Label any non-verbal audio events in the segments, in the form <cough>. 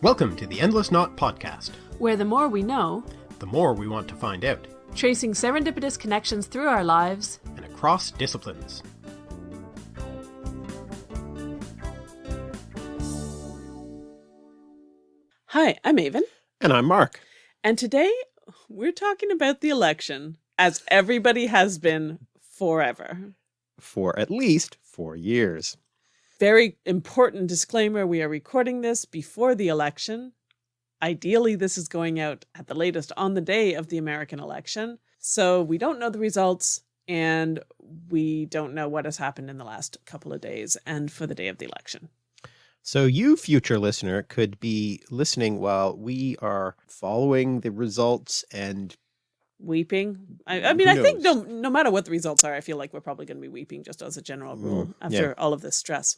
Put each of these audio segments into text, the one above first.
Welcome to the Endless Knot Podcast, where the more we know, the more we want to find out, tracing serendipitous connections through our lives and across disciplines. Hi, I'm Aven. And I'm Mark. And today we're talking about the election, as everybody has been forever. For at least four years. Very important disclaimer, we are recording this before the election. Ideally, this is going out at the latest on the day of the American election. So we don't know the results and we don't know what has happened in the last couple of days and for the day of the election. So you, future listener, could be listening while we are following the results and weeping. I, I mean, I think no, no matter what the results are, I feel like we're probably going to be weeping just as a general mm, rule mm, after yeah. all of this stress.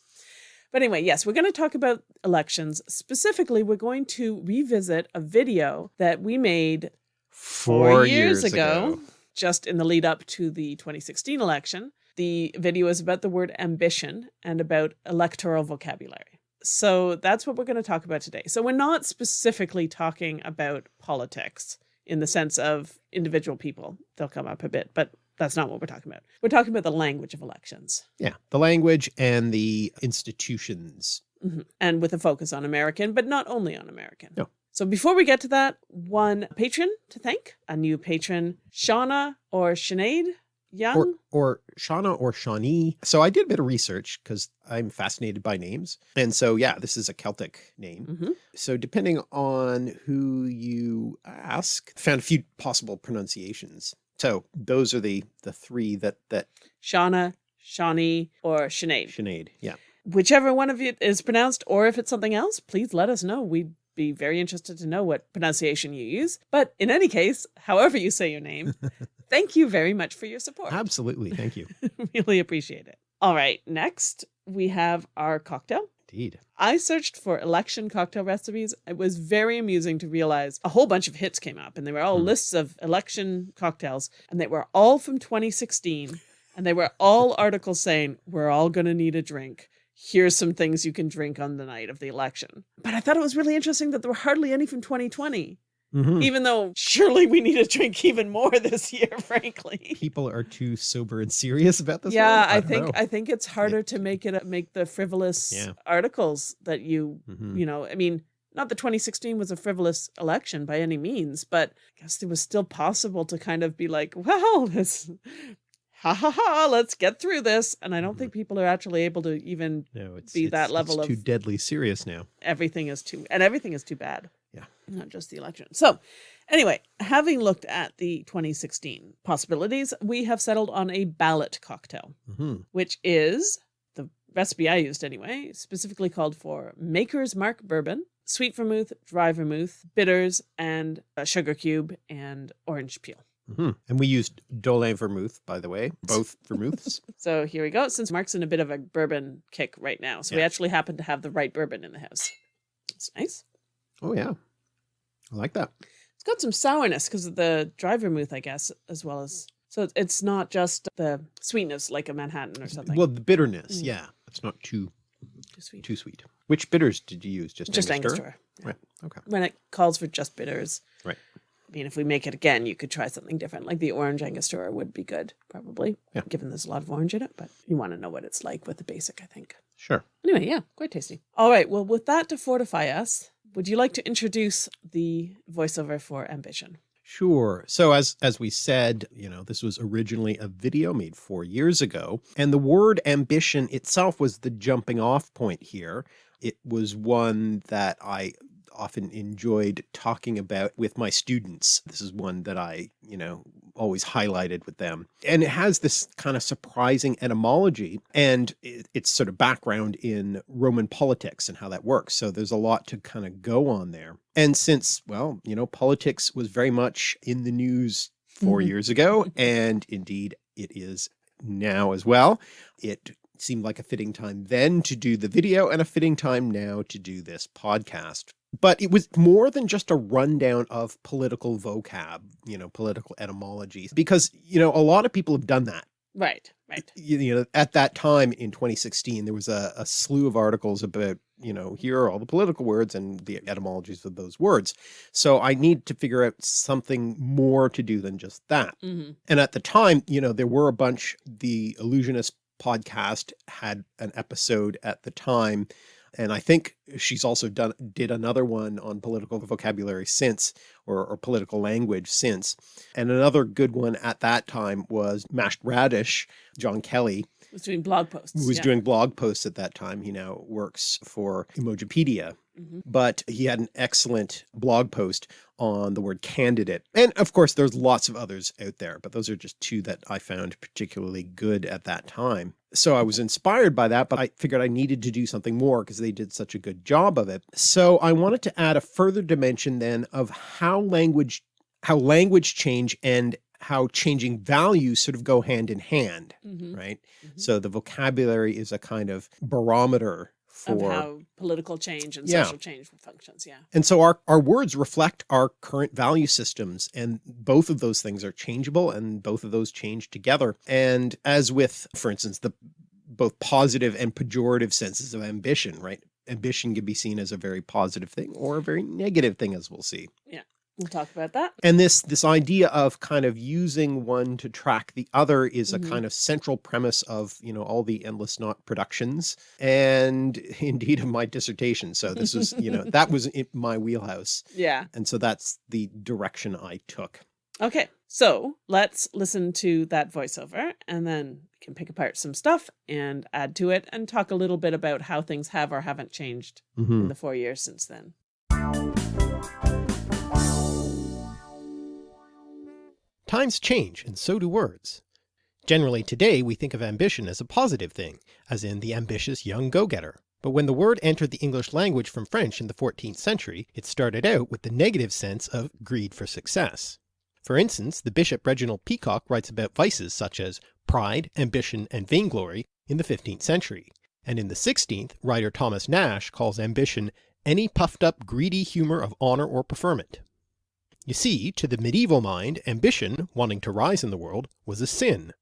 But anyway, yes, we're going to talk about elections. Specifically, we're going to revisit a video that we made four, four years, years ago, ago, just in the lead up to the 2016 election. The video is about the word ambition and about electoral vocabulary. So that's what we're going to talk about today. So we're not specifically talking about politics in the sense of individual people. They'll come up a bit, but that's not what we're talking about. We're talking about the language of elections. Yeah, the language and the institutions. Mm -hmm. And with a focus on American, but not only on American. No. So before we get to that, one patron to thank, a new patron, Shauna or Sinead Young? Or, or Shauna or Shawnee. So I did a bit of research because I'm fascinated by names. And so, yeah, this is a Celtic name. Mm -hmm. So depending on who you ask, found a few possible pronunciations. So those are the, the three that, that Shauna, Shawnee, or Sinead. Sinead, yeah. Whichever one of it is pronounced, or if it's something else, please let us know. We'd be very interested to know what pronunciation you use. But in any case, however you say your name, <laughs> Thank you very much for your support. Absolutely. Thank you. <laughs> really appreciate it. All right. Next, we have our cocktail. Indeed. I searched for election cocktail recipes. It was very amusing to realize a whole bunch of hits came up and they were all mm. lists of election cocktails and they were all from 2016 and they were all <laughs> articles saying, we're all going to need a drink. Here's some things you can drink on the night of the election. But I thought it was really interesting that there were hardly any from 2020. Mm -hmm. Even though surely we need to drink even more this year, <laughs> frankly. People are too sober and serious about this. Yeah, I, I think know. I think it's harder yeah. to make it make the frivolous yeah. articles that you mm -hmm. you know. I mean, not that 2016 was a frivolous election by any means, but I guess it was still possible to kind of be like, <laughs> well, this ha ha ha, let's get through this. And I don't mm -hmm. think people are actually able to even no, it's, be it's, that level it's of too deadly serious now. Everything is too, and everything is too bad. Yeah. Not just the election. So anyway, having looked at the 2016 possibilities, we have settled on a ballot cocktail, mm -hmm. which is the recipe I used anyway, specifically called for Maker's Mark bourbon, sweet vermouth, dry vermouth, bitters, and a sugar cube and orange peel. Mm -hmm. And we used Dolin vermouth, by the way, both vermouths. <laughs> so here we go. Since Mark's in a bit of a bourbon kick right now, so yeah. we actually happen to have the right bourbon in the house. It's nice. Oh yeah. I like that. It's got some sourness because of the dry vermouth, I guess, as well as so it's not just the sweetness like a Manhattan or something. Well, the bitterness, mm. yeah. It's not too too sweet. Too sweet. Which bitters did you use? Just just Angostura? Angostura. Yeah. Right. Okay. When it calls for just bitters. Right. I mean, if we make it again, you could try something different. Like the orange Angostura would be good, probably. Yeah. Given there's a lot of orange in it, but you want to know what it's like with the basic, I think. Sure. Anyway, yeah, quite tasty. All right. Well, with that to fortify us, would you like to introduce the voiceover for Ambition? Sure. So as, as we said, you know, this was originally a video made four years ago, and the word ambition itself was the jumping off point here. It was one that I often enjoyed talking about with my students. This is one that I, you know, always highlighted with them. And it has this kind of surprising etymology and its sort of background in Roman politics and how that works. So there's a lot to kind of go on there. And since, well, you know, politics was very much in the news 4 mm -hmm. years ago, and indeed it is now as well, it seemed like a fitting time then to do the video and a fitting time now to do this podcast. But it was more than just a rundown of political vocab, you know, political etymology, because, you know, a lot of people have done that. Right, right. You, you know, at that time in 2016, there was a, a slew of articles about you know, here are all the political words and the etymologies of those words. So I need to figure out something more to do than just that. Mhm. And at the time, you know, there were a bunch, the Allusionist podcast had an episode at the time. And I think she's also done, did another one on political vocabulary since, or, or political language since. And another good one at that time was Mashed Radish, John Kelly, Was doing blog posts. who was yeah. doing blog posts at that time. He now works for Emojipedia, Mhm. but he had an excellent blog post on the word candidate. And of course, there's lots of others out there, but those are just two that I found particularly good at that time. So I was inspired by that, but I figured I needed to do something more because they did such a good job of it. So I wanted to add a further dimension then of how language, how language change and how changing values sort of go hand in hand, Mhm. right? Mhm. So the vocabulary is a kind of barometer for, how political change and Yeah. social change functions. Yeah. and so our, our words reflect our current value systems and both of those things are changeable and both of those change together. And as with, for instance, the both positive and pejorative senses of ambition, right? Ambition can be seen as a very positive thing or a very negative thing, as we'll see. We'll talk about that. And this this idea of kind of using one to track the other is a kind of central premise of, you know, all the Endless Knot productions and <laughs> indeed of my dissertation. So this was, you know, that was <laughs> in my wheelhouse. Yeah. And so that's the direction I took. Okay. So let's listen to that voiceover and then we can pick apart some stuff and add to it and talk a little bit about how things have or haven't changed Mhm. in the four years since then. Times change, and so do words. Generally today we think of ambition as a positive thing, as in the ambitious young go-getter. But when the word entered the English language from French in the 14th century, it started out with the negative sense of greed for success. For instance, the Bishop Reginald Peacock writes about vices such as pride, ambition, and vainglory in the 15th century, and in the 16th, writer Thomas Nash calls ambition any puffed up greedy humour of honour or preferment. You see, to the medieval mind, ambition, wanting to rise in the world, was a sin.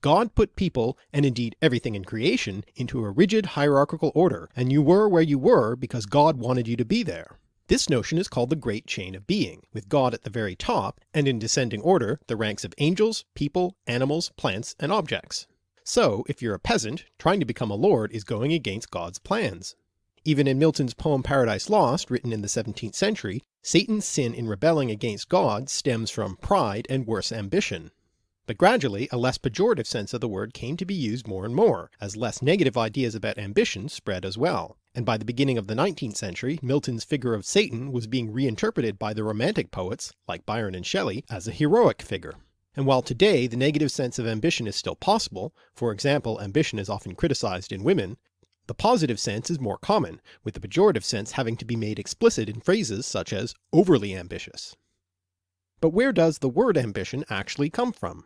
God put people, and indeed everything in creation, into a rigid hierarchical order, and you were where you were because God wanted you to be there. This notion is called the Great Chain of Being, with God at the very top, and in descending order the ranks of angels, people, animals, plants, and objects. So, if you're a peasant, trying to become a lord is going against God's plans. Even in Milton's poem Paradise Lost, written in the 17th century, Satan's sin in rebelling against God stems from pride and worse ambition. But gradually a less pejorative sense of the word came to be used more and more, as less negative ideas about ambition spread as well, and by the beginning of the 19th century Milton's figure of Satan was being reinterpreted by the Romantic poets, like Byron and Shelley, as a heroic figure. And while today the negative sense of ambition is still possible, for example ambition is often criticized in women, the positive sense is more common, with the pejorative sense having to be made explicit in phrases such as overly ambitious. But where does the word ambition actually come from?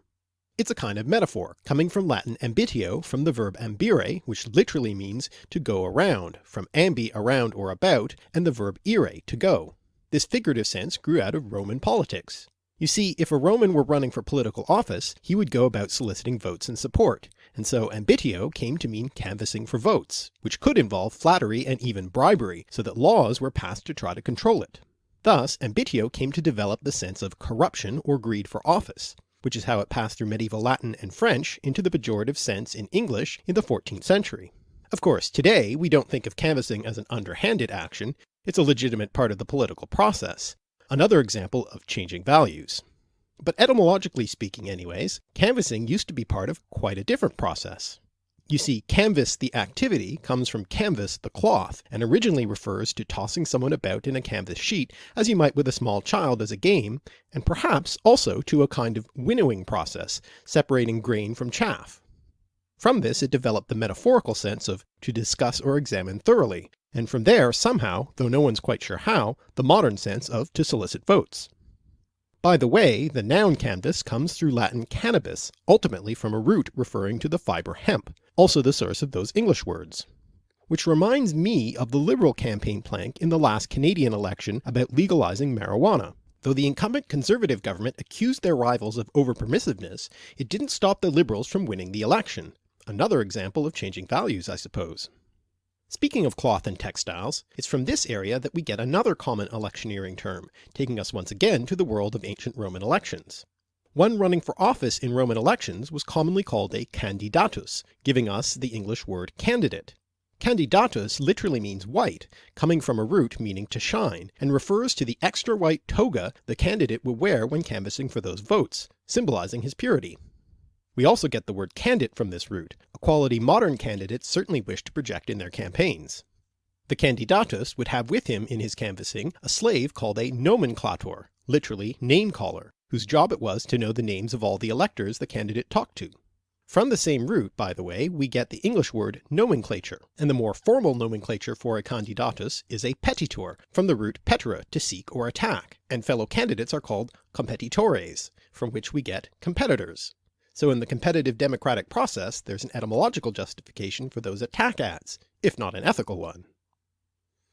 It's a kind of metaphor, coming from Latin ambitio from the verb ambire, which literally means to go around, from ambi around or about, and the verb ire to go. This figurative sense grew out of Roman politics. You see, if a Roman were running for political office, he would go about soliciting votes and support, and so ambitio came to mean canvassing for votes, which could involve flattery and even bribery, so that laws were passed to try to control it. Thus, ambitio came to develop the sense of corruption or greed for office, which is how it passed through medieval Latin and French into the pejorative sense in English in the 14th century. Of course, today we don't think of canvassing as an underhanded action, it's a legitimate part of the political process, another example of changing values. But etymologically speaking anyways, canvassing used to be part of quite a different process. You see, canvass the activity comes from canvas the cloth, and originally refers to tossing someone about in a canvas sheet as you might with a small child as a game, and perhaps also to a kind of winnowing process, separating grain from chaff. From this it developed the metaphorical sense of to discuss or examine thoroughly, and from there somehow, though no one's quite sure how, the modern sense of to solicit votes. By the way, the noun canvas comes through Latin cannabis, ultimately from a root referring to the fibre hemp, also the source of those English words. Which reminds me of the Liberal campaign plank in the last Canadian election about legalizing marijuana. Though the incumbent Conservative government accused their rivals of over-permissiveness, it didn't stop the Liberals from winning the election. Another example of changing values, I suppose. Speaking of cloth and textiles, it's from this area that we get another common electioneering term, taking us once again to the world of ancient Roman elections. One running for office in Roman elections was commonly called a candidatus, giving us the English word candidate. Candidatus literally means white, coming from a root meaning to shine, and refers to the extra white toga the candidate would wear when canvassing for those votes, symbolizing his purity. We also get the word candidate from this root, a quality modern candidates certainly wish to project in their campaigns. The candidatus would have with him in his canvassing a slave called a nomenclator, literally name caller, whose job it was to know the names of all the electors the candidate talked to. From the same root, by the way, we get the English word nomenclature, and the more formal nomenclature for a candidatus is a petitor, from the root petere to seek or attack, and fellow candidates are called competitores, from which we get competitors. So in the competitive democratic process there's an etymological justification for those attack ads, if not an ethical one.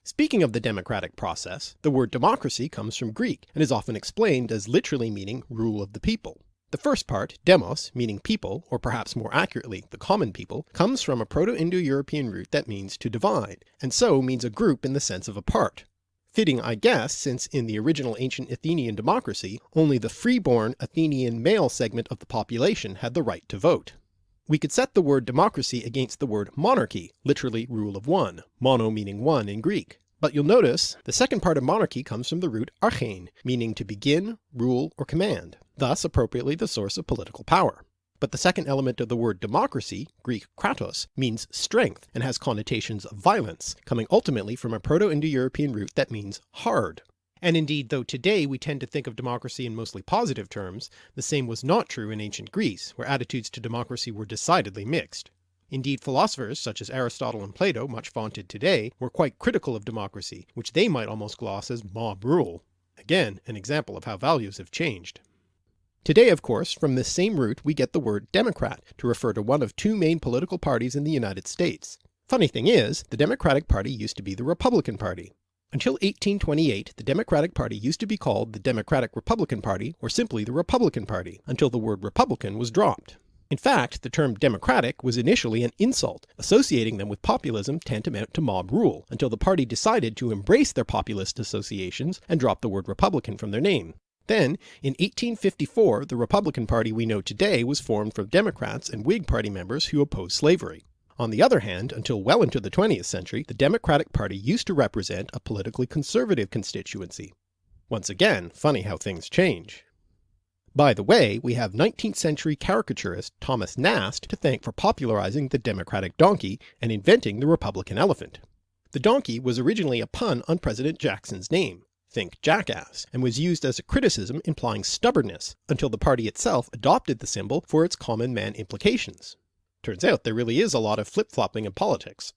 Speaking of the democratic process, the word democracy comes from Greek and is often explained as literally meaning rule of the people. The first part, demos, meaning people, or perhaps more accurately the common people, comes from a Proto-Indo-European root that means to divide, and so means a group in the sense of a part. Fitting I guess, since in the original ancient Athenian democracy only the freeborn Athenian male segment of the population had the right to vote. We could set the word democracy against the word monarchy, literally rule of one, mono meaning one in Greek. But you'll notice the second part of monarchy comes from the root archein, meaning to begin, rule, or command, thus appropriately the source of political power. But the second element of the word democracy, Greek kratos, means strength and has connotations of violence, coming ultimately from a Proto-Indo-European root that means hard. And indeed though today we tend to think of democracy in mostly positive terms, the same was not true in ancient Greece, where attitudes to democracy were decidedly mixed. Indeed philosophers such as Aristotle and Plato, much vaunted today, were quite critical of democracy, which they might almost gloss as mob rule. Again an example of how values have changed. Today of course from this same root we get the word Democrat to refer to one of two main political parties in the United States. Funny thing is, the Democratic Party used to be the Republican Party. Until 1828 the Democratic Party used to be called the Democratic Republican Party or simply the Republican Party, until the word Republican was dropped. In fact, the term democratic was initially an insult, associating them with populism tantamount to mob rule, until the party decided to embrace their populist associations and drop the word Republican from their name. Then, in 1854 the Republican Party we know today was formed from Democrats and Whig Party members who opposed slavery. On the other hand, until well into the 20th century, the Democratic Party used to represent a politically conservative constituency. Once again, funny how things change. By the way, we have 19th century caricaturist Thomas Nast to thank for popularizing the democratic donkey and inventing the republican elephant. The donkey was originally a pun on President Jackson's name, think jackass, and was used as a criticism implying stubbornness, until the party itself adopted the symbol for its common man implications. Turns out there really is a lot of flip-flopping in politics.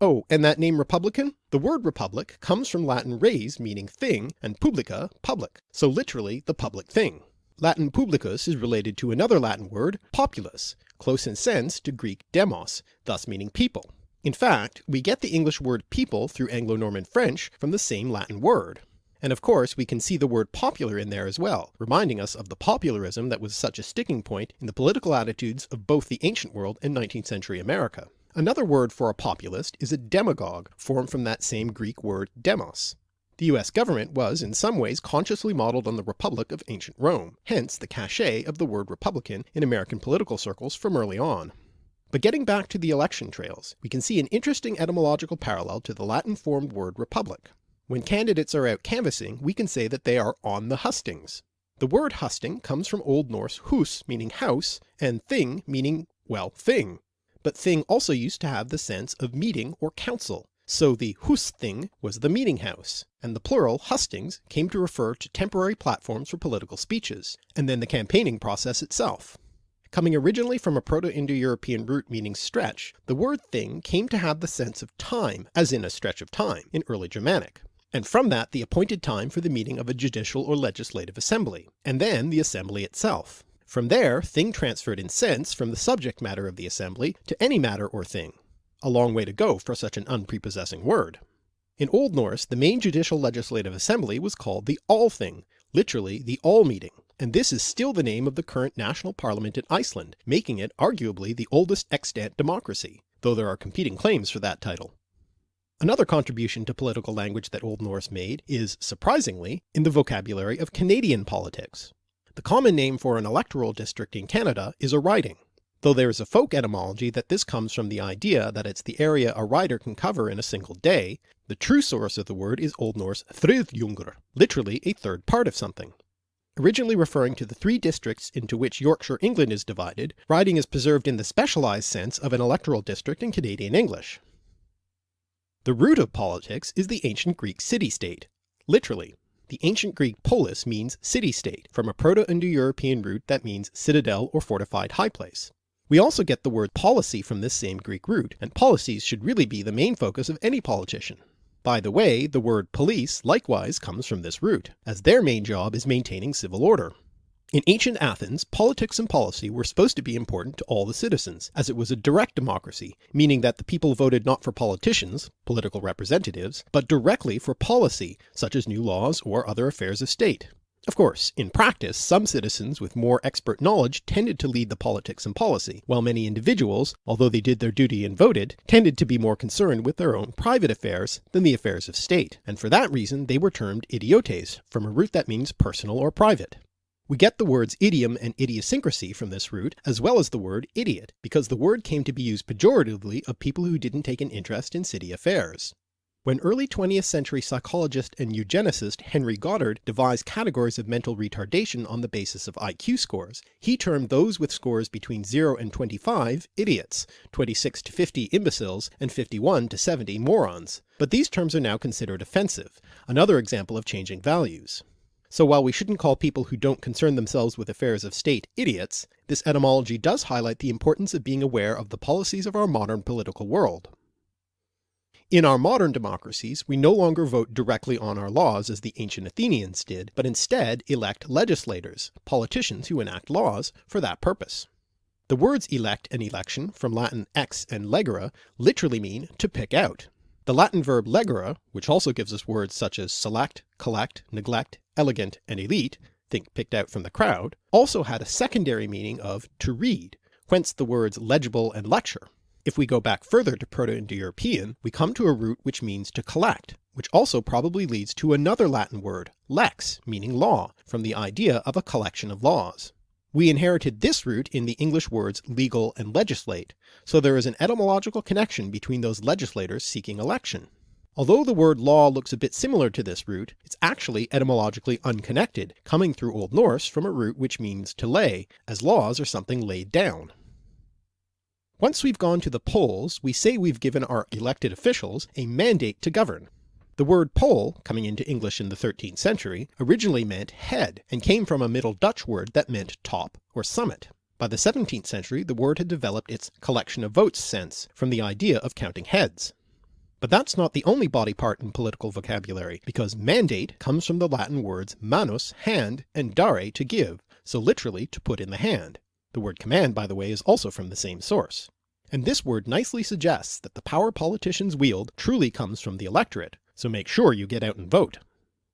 Oh, and that name Republican? The word republic comes from Latin res meaning thing, and publica public, so literally the public thing. Latin publicus is related to another Latin word, populus, close in sense to Greek demos, thus meaning people. In fact, we get the English word people through Anglo-Norman French from the same Latin word. And of course we can see the word popular in there as well, reminding us of the popularism that was such a sticking point in the political attitudes of both the ancient world and 19th century America. Another word for a populist is a demagogue, formed from that same Greek word demos. The US government was in some ways consciously modelled on the Republic of ancient Rome, hence the cachet of the word Republican in American political circles from early on. But getting back to the election trails, we can see an interesting etymological parallel to the Latin formed word republic. When candidates are out canvassing we can say that they are on the hustings. The word husting comes from Old Norse hus meaning house, and thing meaning, well, thing. But thing also used to have the sense of meeting or council, so the husthing was the meeting house, and the plural hustings came to refer to temporary platforms for political speeches, and then the campaigning process itself. Coming originally from a Proto-Indo-European root meaning stretch, the word thing came to have the sense of time, as in a stretch of time, in early Germanic, and from that the appointed time for the meeting of a judicial or legislative assembly, and then the assembly itself. From there thing transferred in sense from the subject matter of the assembly to any matter or thing, a long way to go for such an unprepossessing word. In Old Norse the main judicial legislative assembly was called the Althing, literally the All Meeting, and this is still the name of the current national parliament in Iceland, making it arguably the oldest extant democracy, though there are competing claims for that title. Another contribution to political language that Old Norse made is, surprisingly, in the vocabulary of Canadian politics. The common name for an electoral district in Canada is a riding, though there is a folk etymology that this comes from the idea that it's the area a rider can cover in a single day, the true source of the word is Old Norse Thriðjungur, literally a third part of something. Originally referring to the three districts into which Yorkshire England is divided, riding is preserved in the specialised sense of an electoral district in Canadian English. The root of politics is the ancient Greek city-state. Literally, the ancient Greek polis means city-state, from a Proto-Indo-European root that means citadel or fortified high place. We also get the word policy from this same Greek root, and policies should really be the main focus of any politician. By the way, the word police likewise comes from this root, as their main job is maintaining civil order. In ancient Athens, politics and policy were supposed to be important to all the citizens, as it was a direct democracy, meaning that the people voted not for politicians, political representatives, but directly for policy, such as new laws or other affairs of state. Of course, in practice, some citizens with more expert knowledge tended to lead the politics and policy, while many individuals, although they did their duty and voted, tended to be more concerned with their own private affairs than the affairs of state, and for that reason they were termed idiotes, from a root that means personal or private. We get the words idiom and idiosyncrasy from this root, as well as the word idiot, because the word came to be used pejoratively of people who didn't take an interest in city affairs. When early 20th century psychologist and eugenicist Henry Goddard devised categories of mental retardation on the basis of IQ scores, he termed those with scores between 0 and 25 idiots, 26 to 50 imbeciles, and 51 to 70 morons, but these terms are now considered offensive, another example of changing values. So while we shouldn't call people who don't concern themselves with affairs of state idiots, this etymology does highlight the importance of being aware of the policies of our modern political world. In our modern democracies, we no longer vote directly on our laws as the ancient Athenians did, but instead elect legislators, politicians who enact laws, for that purpose. The words elect and election, from Latin ex and legere, literally mean to pick out. The Latin verb legere, which also gives us words such as select, collect, neglect, elegant, and elite, think picked out from the crowd, also had a secondary meaning of to read, whence the words legible and lecture. If we go back further to Proto-Indo-European, we come to a root which means to collect, which also probably leads to another Latin word, lex, meaning law, from the idea of a collection of laws. We inherited this root in the English words legal and legislate, so there is an etymological connection between those legislators seeking election. Although the word law looks a bit similar to this root, it's actually etymologically unconnected, coming through Old Norse from a root which means to lay, as laws are something laid down. Once we've gone to the polls, we say we've given our elected officials a mandate to govern. The word poll, coming into English in the 13th century, originally meant head, and came from a Middle Dutch word that meant top or summit. By the 17th century the word had developed its collection of votes sense, from the idea of counting heads. But that's not the only body part in political vocabulary, because mandate comes from the Latin words manus, hand, and dare, to give, so literally to put in the hand. The word command, by the way, is also from the same source. And this word nicely suggests that the power politicians wield truly comes from the electorate, so make sure you get out and vote.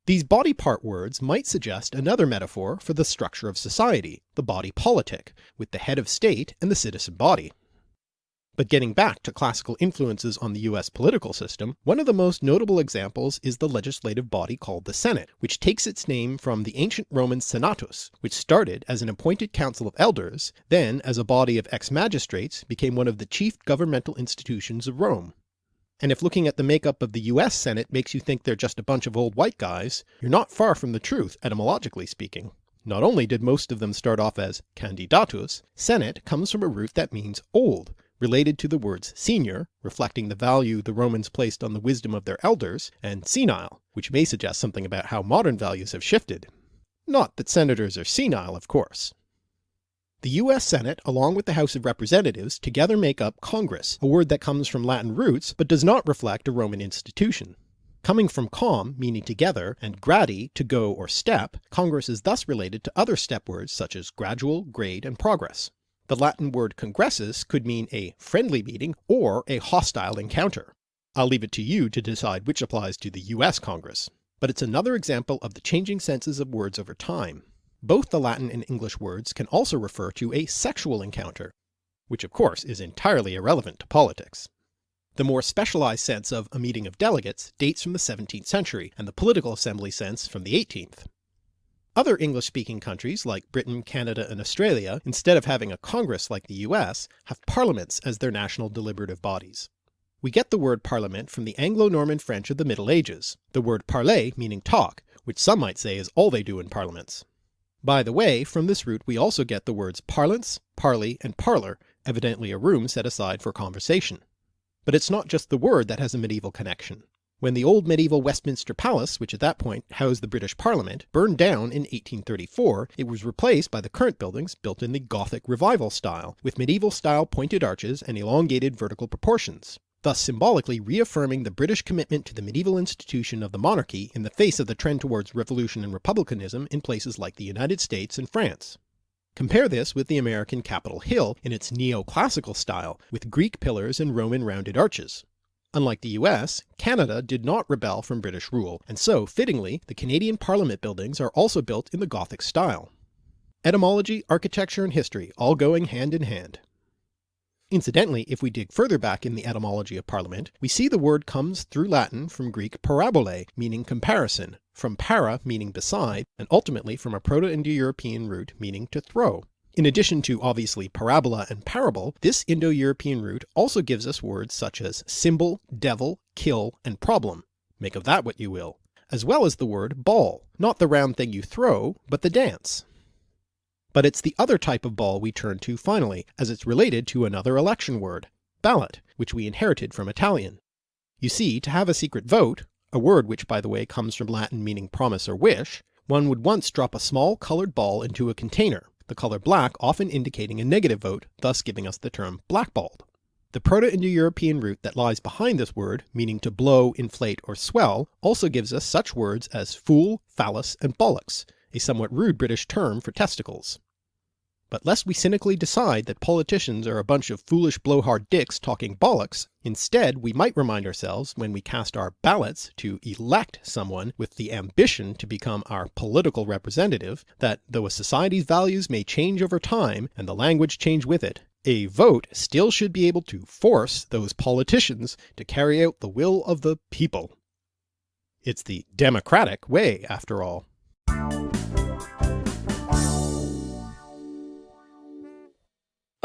These body part words might suggest another metaphor for the structure of society, the body politic, with the head of state and the citizen body. But getting back to classical influences on the US political system, one of the most notable examples is the legislative body called the Senate, which takes its name from the ancient Roman Senatus, which started as an appointed council of elders, then as a body of ex-magistrates became one of the chief governmental institutions of Rome. And if looking at the makeup of the US Senate makes you think they're just a bunch of old white guys, you're not far from the truth etymologically speaking. Not only did most of them start off as candidatus, Senate comes from a root that means old, related to the words senior, reflecting the value the Romans placed on the wisdom of their elders, and senile, which may suggest something about how modern values have shifted. Not that senators are senile, of course. The US Senate, along with the House of Representatives, together make up Congress, a word that comes from Latin roots but does not reflect a Roman institution. Coming from com, meaning together, and gradi, to go or step, Congress is thus related to other step words such as gradual, grade, and progress. The Latin word congressus could mean a friendly meeting or a hostile encounter. I'll leave it to you to decide which applies to the US Congress. But it's another example of the changing senses of words over time. Both the Latin and English words can also refer to a sexual encounter, which of course is entirely irrelevant to politics. The more specialized sense of a meeting of delegates dates from the 17th century, and the political assembly sense from the 18th. Other English-speaking countries like Britain, Canada and Australia, instead of having a Congress like the US, have parliaments as their national deliberative bodies. We get the word parliament from the Anglo-Norman French of the Middle Ages, the word parler meaning talk, which some might say is all they do in parliaments. By the way, from this root we also get the words parlance, parley, and parlour, evidently a room set aside for conversation. But it's not just the word that has a medieval connection. When the old medieval Westminster Palace, which at that point housed the British Parliament, burned down in 1834, it was replaced by the current buildings built in the Gothic Revival style, with medieval style pointed arches and elongated vertical proportions, thus symbolically reaffirming the British commitment to the medieval institution of the monarchy in the face of the trend towards revolution and republicanism in places like the United States and France. Compare this with the American Capitol Hill in its neoclassical style, with Greek pillars and Roman rounded arches. Unlike the US, Canada did not rebel from British rule, and so, fittingly, the Canadian Parliament buildings are also built in the Gothic style. Etymology, architecture, and history all going hand in hand. Incidentally, if we dig further back in the etymology of Parliament, we see the word comes through Latin from Greek parabole, meaning comparison, from para meaning beside, and ultimately from a Proto-Indo-European root meaning to throw. In addition to obviously parabola and parable, this Indo-European root also gives us words such as symbol, devil, kill, and problem, make of that what you will, as well as the word ball, not the round thing you throw, but the dance. But it's the other type of ball we turn to finally, as it's related to another election word, ballot, which we inherited from Italian. You see, to have a secret vote, a word which by the way comes from Latin meaning promise or wish, one would once drop a small coloured ball into a container, the colour black often indicating a negative vote, thus giving us the term blackballed. The Proto-Indo-European root that lies behind this word, meaning to blow, inflate, or swell, also gives us such words as fool, phallus, and bollocks, a somewhat rude British term for testicles. But lest we cynically decide that politicians are a bunch of foolish blowhard dicks talking bollocks, instead we might remind ourselves when we cast our ballots to elect someone with the ambition to become our political representative, that though a society's values may change over time and the language change with it, a vote still should be able to force those politicians to carry out the will of the people. It's the democratic way after all.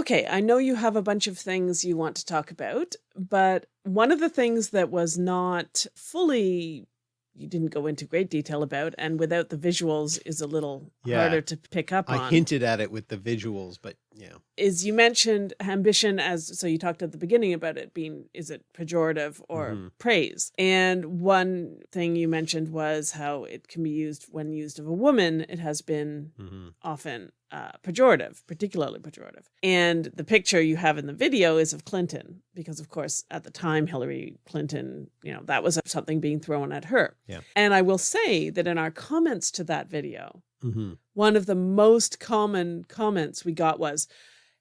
Okay, I know you have a bunch of things you want to talk about, but one of the things that was not fully you didn't go into great detail about and without the visuals is a little Yeah. harder to pick up I on hinted at it with the visuals, but yeah. is you mentioned ambition as so you talked at the beginning about it being is it pejorative or Mhm. praise and one thing you mentioned was how it can be used when used of a woman it has been hmm often uh, pejorative, particularly pejorative. And the picture you have in the video is of Clinton, because of course at the time Hillary Clinton, you know, that was something being thrown at her. Yeah. And I will say that in our comments to that video, hmm one of the most common comments we got was,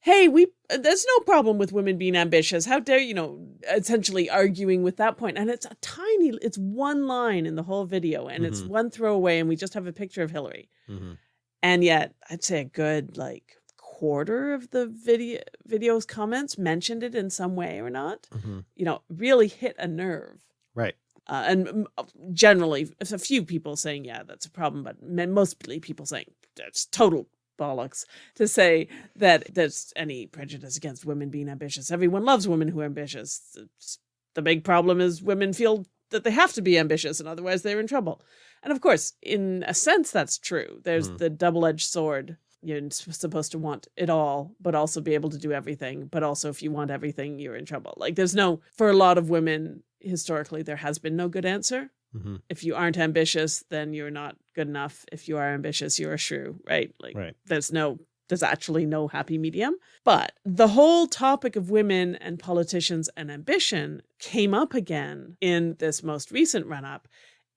hey, we there's no problem with women being ambitious. How dare you know, essentially arguing with that point. And it's a tiny, it's one line in the whole video and it's Mhm. one throwaway and we just have a picture of Hillary. hmm And yet I'd say a good like quarter of the video video's comments mentioned it in some way or not, hmm you know, really hit a nerve. Right. Uh, and uh, generally, a few people saying, yeah, that's a problem, but mostly people saying that's total bollocks to say that there's any prejudice against women being ambitious. Everyone loves women who are ambitious. It's- the big problem is women feel that they have to be ambitious and otherwise they're in trouble. And of course, in a sense, that's true. There's Mm. the double-edged sword. You're supposed to want it all, but also be able to do everything. But also, if you want everything, you're in trouble. Like, there's no, for a lot of women, historically, there has been no good answer. hmm If you aren't ambitious, then you're not good enough. If you are ambitious, you're a shrew, right? Like, Right. there's no, there's actually no happy medium. But the whole topic of women and politicians and ambition came up again in this most recent run up,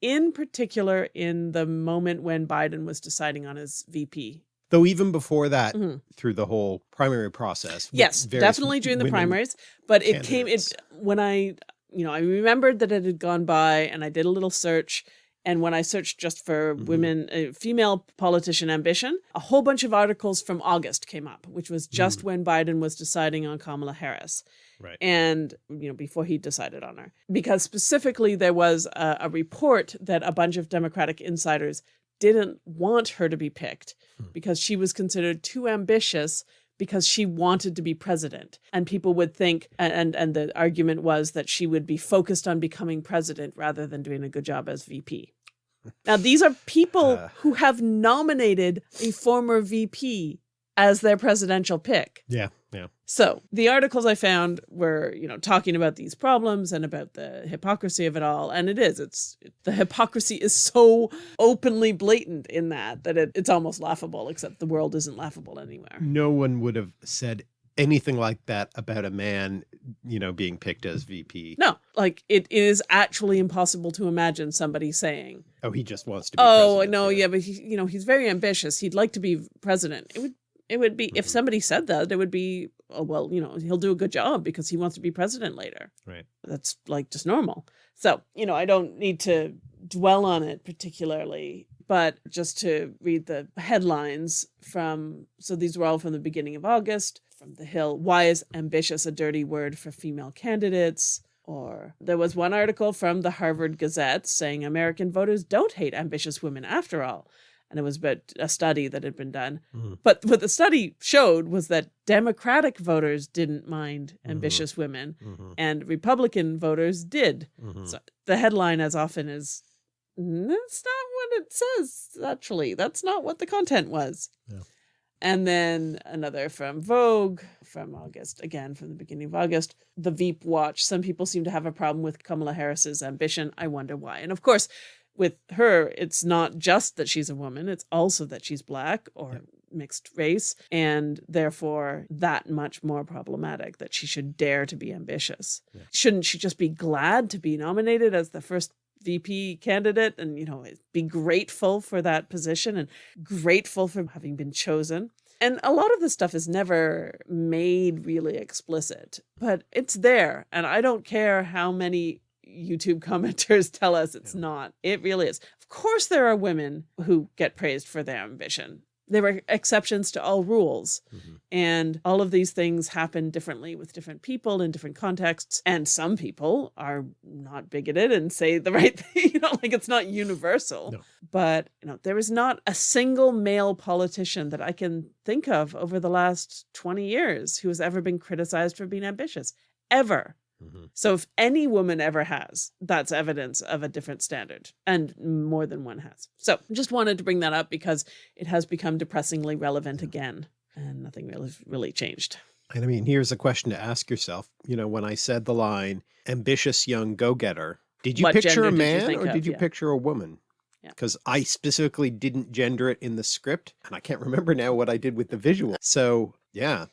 in particular in the moment when Biden was deciding on his VP. Though even before that, Mhm. through the whole primary process. Yes, definitely during the primaries. But it came it when I you know, I remembered that it had gone by and I did a little search. And when I searched just for Mhm. women, uh, female politician ambition, a whole bunch of articles from August came up, which was just Mm. when Biden was deciding on Kamala Harris. Right. And, you know, before he decided on her. Because specifically there was a, a report that a bunch of Democratic insiders didn't want her to be picked Hmm. because she was considered too ambitious because she wanted to be president and people would think and and the argument was that she would be focused on becoming president rather than doing a good job as VP. Now these are people Uh. <laughs> who have nominated a former VP as their presidential pick. Yeah. Yeah. So the articles I found were, you know, talking about these problems and about the hypocrisy of it all. And it is, it's the hypocrisy is so openly blatant in that, that it, it's almost laughable, except the world isn't laughable anywhere. No one would have said anything like that about a man, you know, being picked as VP. No, like it is actually impossible to imagine somebody saying, Oh, he just wants to be "Oh no, yeah, but he, you know, he's very ambitious. He'd like to be president." It would, it would be if Mhm. somebody said that, it would be, oh well, you know, he'll do a good job because he wants to be president later. Right. That's like just normal. So you know, I don't need to dwell on it particularly, but just to read the headlines from. So these were all from the beginning of August from the Hill. Why is ambitious a dirty word for female candidates? Or there was one article from the Harvard Gazette saying American voters don't hate ambitious women after all. And it was about a study that had been done. Mhm. But what the study showed was that Democratic voters didn't mind Mhm. ambitious women Mhm, and Republican voters did. mhm. So the headline as often is that's not what it says actually. That's not what the content was. Yeah. And then another from Vogue from August, again from the beginning of August. The Veep Watch. Some people seem to have a problem with Kamala Harris's ambition. I wonder why. And of course, with her, it's not just that she's a woman, it's also that she's black or mixed race, and therefore that much more problematic that she should dare to be ambitious. Yeah. Shouldn't she just be glad to be nominated as the first VP candidate and, you know, be grateful for that position and grateful for having been chosen? And a lot of this stuff is never made really explicit, but it's there. And I don't care how many YouTube <laughs> commenters tell us it's Yeah. not. It really is. Of course, there are women who get praised for their ambition. There were exceptions to all rules. Mhm. And all of these things happen differently with different people in different contexts. And some people are not bigoted and say the <laughs> right thing, you know, like it's not universal. No. But, you know, there is not a single male politician that I can think of over the last 20 years who has ever been criticized for being ambitious, ever. Mhm. So if any woman ever has, that's evidence of a different standard and more than one has. So just wanted to bring that up because it has become depressingly relevant again and nothing really really changed. And I mean, here's a question to ask yourself. You know, when I said the line, ambitious young go-getter, did you What picture a man think or of? did you Yeah. picture a woman? Yeah. Because I specifically didn't gender it in the script and I can't remember now what I did with the visual. So yeah,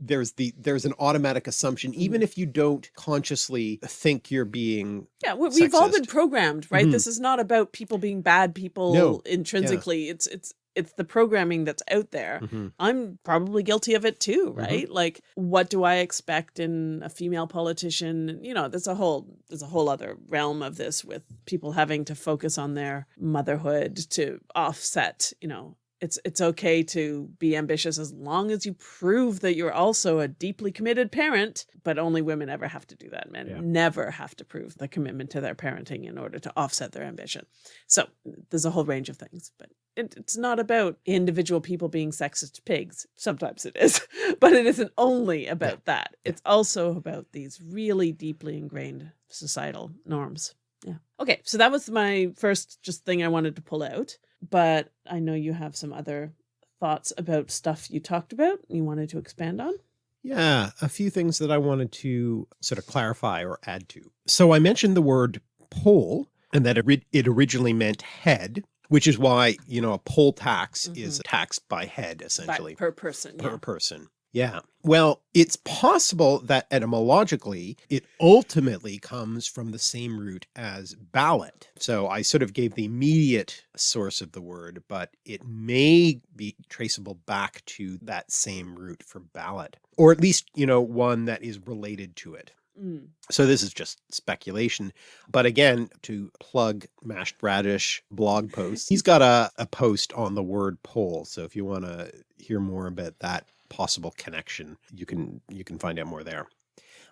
there's the there's an automatic assumption, Mm-hmm. even if you don't consciously think you're being Yeah, we, we've all been programmed, right? Mhm. This is not about people being bad people No, intrinsically. It's it's it's the programming that's out there. Mhm. I'm probably guilty of it too, Mhm. right? Like what do I expect in a female politician? You know, there's a whole there's a whole other realm of this with people having to focus on their motherhood to offset, you know, it's it's okay to be ambitious as long as you prove that you're also a deeply committed parent, but only women ever have to do that. Men Yeah. never have to prove the commitment to their parenting in order to offset their ambition. So there's a whole range of things, but it, it's not about individual people being sexist pigs. Sometimes it is, <laughs> but it isn't only about that. It's also about these really deeply ingrained societal norms. Yeah. Okay. So that was my first just thing I wanted to pull out. But I know you have some other thoughts about stuff you talked about you wanted to expand on. Yeah, a few things that I wanted to sort of clarify or add to. So I mentioned the word poll and that it, originally meant head, which is why, you know, a poll tax is a taxed by head By- essentially per person. per Yeah. person. Yeah. Well, it's possible that etymologically it ultimately comes from the same root as ballot. So I sort of gave the immediate source of the word, but it may be traceable back to that same root for ballot, or at least, you know, one that is related to it. Mm. So this is just speculation. But again, to plug Mashed Radish blog post, he's got a, a post on the word poll. So if you want to hear more about that possible connection, you can you can find out more there.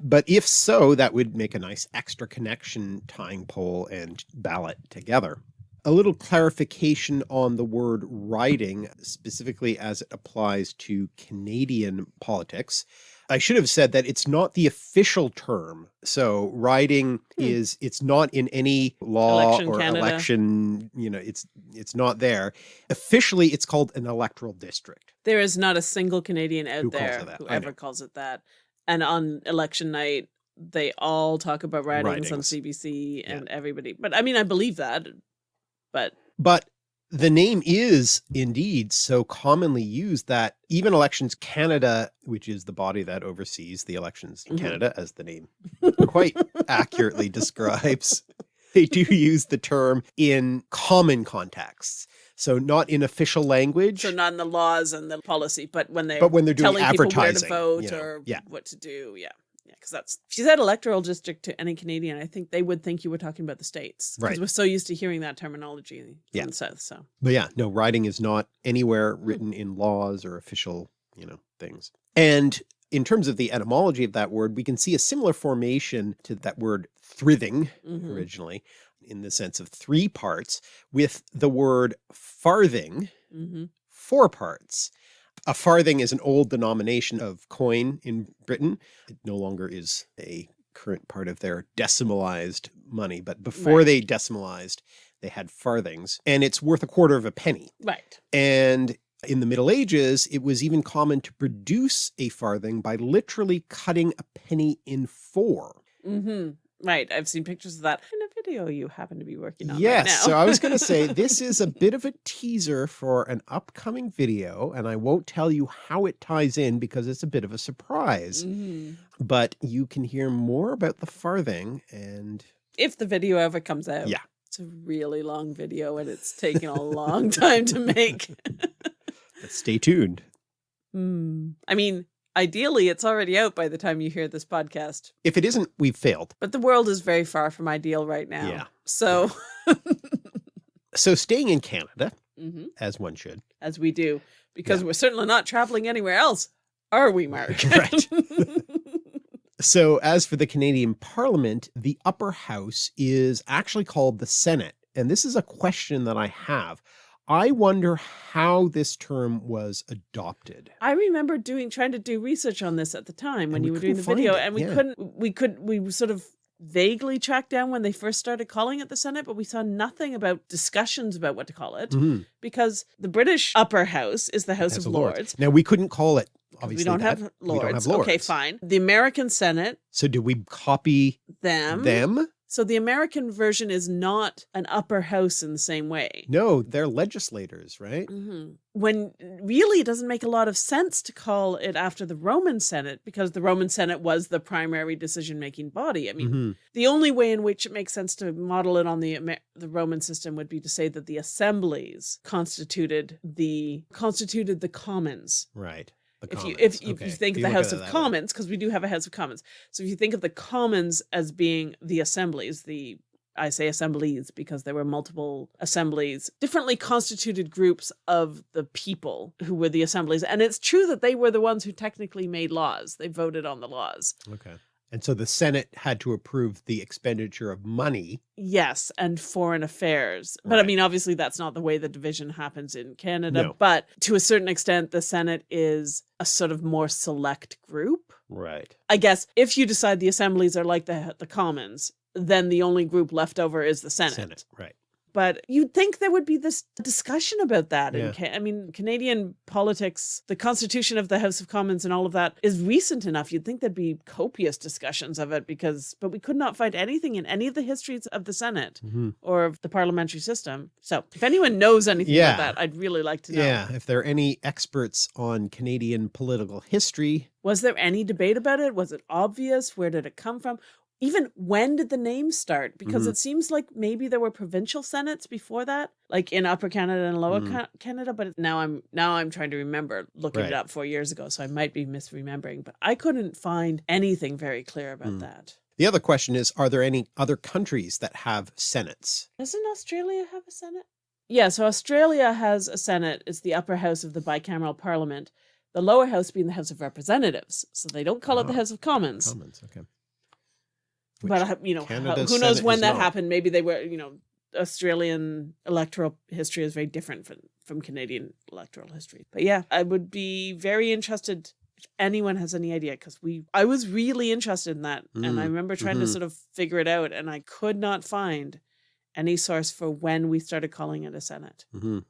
But if so, that would make a nice extra connection tying poll and ballot together. A little clarification on the word riding, specifically as it applies to Canadian politics. I should have said that it's not the official term. So riding Hmm. is, it's not in any law Election or Canada. election, you know, it's, it's not there. Officially, it's called an electoral district. There is not a single Canadian out Who there that? who ever calls it that. And on election night, they all talk about ridings, on Ridings. CBC Yeah. and everybody. But I mean, I believe that. But But the name is indeed so commonly used that even Elections Canada, which is the body that oversees the elections in Mhm. Canada, as the name quite accurately <laughs> describes, they do use the term in common contexts. So not in official language, so not in the laws and the policy, but when they're but when they're doing telling people where to advertising, vote you know, or yeah, what to do. Yeah. Yeah. Cause that's, if you said electoral district to any Canadian, I think they would think you were talking about the States. Because Right. we're so used to hearing that terminology Yeah. in the South. So But yeah, no, riding is not anywhere Hmm. written in laws or official, you know, things. And in terms of the etymology of that word, we can see a similar formation to that word thrithing mhm. originally in the sense of three parts with the word farthing, Mhm. four parts. A farthing is an old denomination of coin in Britain. It no longer is a current part of their decimalized money, but before Right. they decimalized, they had farthings and it's worth a quarter of a penny. right. And in the Middle Ages, it was even common to produce a farthing by literally cutting a penny in four. hmm Right. I've seen pictures of that in a video you happen to be working on. Yes, Right now. so I was going to say <laughs> this is a bit of a teaser for an upcoming video, and I won't tell you how it ties in because it's a bit of a surprise. Mhm. But you can hear more about the farthing and If the video ever comes out. Yeah. It's a really long video and it's taken a long time to <laughs> make. stay tuned. Hmm. I mean, ideally, it's already out by the time you hear this podcast, If it isn't, we've failed. but the world is very far from ideal right now. Yeah. So, <laughs> So staying in Canada, Mhm. as one should, as we do, because Yeah. we're certainly not traveling anywhere else, are we, Mark? <laughs> Right. <laughs> So as for the Canadian Parliament, the upper house is actually called the Senate. And this is a question that I have. I wonder how this term was adopted. I remember doing trying to do research on this at the time when And we you were doing the video, it, and we yeah. couldn't. We could. We sort of vaguely tracked down when they first started calling it the Senate, but we saw nothing about discussions about what to call it Mhm. because the British upper house is the House of a Lords. Now we couldn't call it obviously we don't that. have lords. We don't have Okay, fine. The American Senate, So do we copy them. them? So the American version is not an upper house in the same way. No, they're legislators, right? Mhm. When really it doesn't make a lot of sense to call it after the Roman Senate because the Roman Senate was the primary decision making body. I mean, Mhm. the only way in which it makes sense to model it on the Amer- the Roman system would be to say that the assemblies constituted the constituted the commons. Right. If you if, if you think of you the House of. Commons, because we do have a House of Commons, so if you think of the Commons as being the assemblies, the I say assemblies because there were multiple assemblies, differently constituted groups of the people who were the assemblies. And it's true that they were the ones who technically made laws. They voted on the laws. Okay. And so the Senate had to approve the expenditure of money. Yes, and foreign affairs. But I mean, obviously, that's not the way the division happens in Canada. No. But to a certain extent, the Senate is a sort of more select group. Right. I guess if you decide the assemblies are like the the Commons, then the only group left over is the Senate. Senate. Right. But you'd think there would be this discussion about that. Yeah. In I mean, Canadian politics, the constitution of the House of Commons and all of that is recent enough. You'd think there'd be copious discussions of it because, but we could not find anything in any of the histories of the Senate Mhm. or of the parliamentary system. So if anyone knows anything Yeah. about that, I'd really like to know. Yeah. If there are any experts on Canadian political history, Was there any debate about it? Was it obvious? Where did it come from? Even when did the name start? Because Mhm. it seems like maybe there were provincial senates before that, like in Upper Canada and Lower Mhm. Canada. But now I'm now I'm trying to remember looking Right. it up four years ago, so I might be misremembering. But I couldn't find anything very clear about Mm. that. the other question is, are there any other countries that have senates? Doesn't Australia have a senate? Yeah, so Australia has a senate. It's the upper house of the bicameral parliament. The lower house being the House of Representatives. So they don't call it the Ah, House of Commons. Commons, okay. But Which uh, you know, who knows Senate when that not. happened? Maybe they were, you know, Australian electoral history is very different from, from Canadian electoral history. But yeah, I would be very interested if anyone has any idea because we, I was really interested in that, and I Mm, remember trying to mhm. sort of figure it out, and I could not find any source for when we started calling it a Senate. Mhm.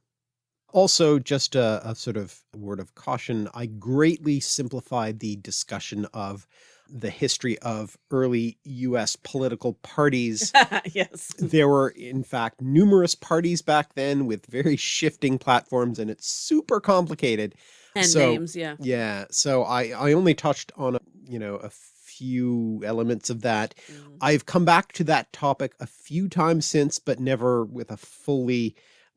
Also, just a, a sort of word of caution, I greatly simplified the discussion of the history of early US political parties. <laughs> yes. there were, in fact, numerous parties back then with very shifting platforms, and it's super complicated. And So- names, yeah. Yeah, so I, I only touched on, a, you know, a few elements of that. Mm. I've come back to that topic a few times since, but never with a fully,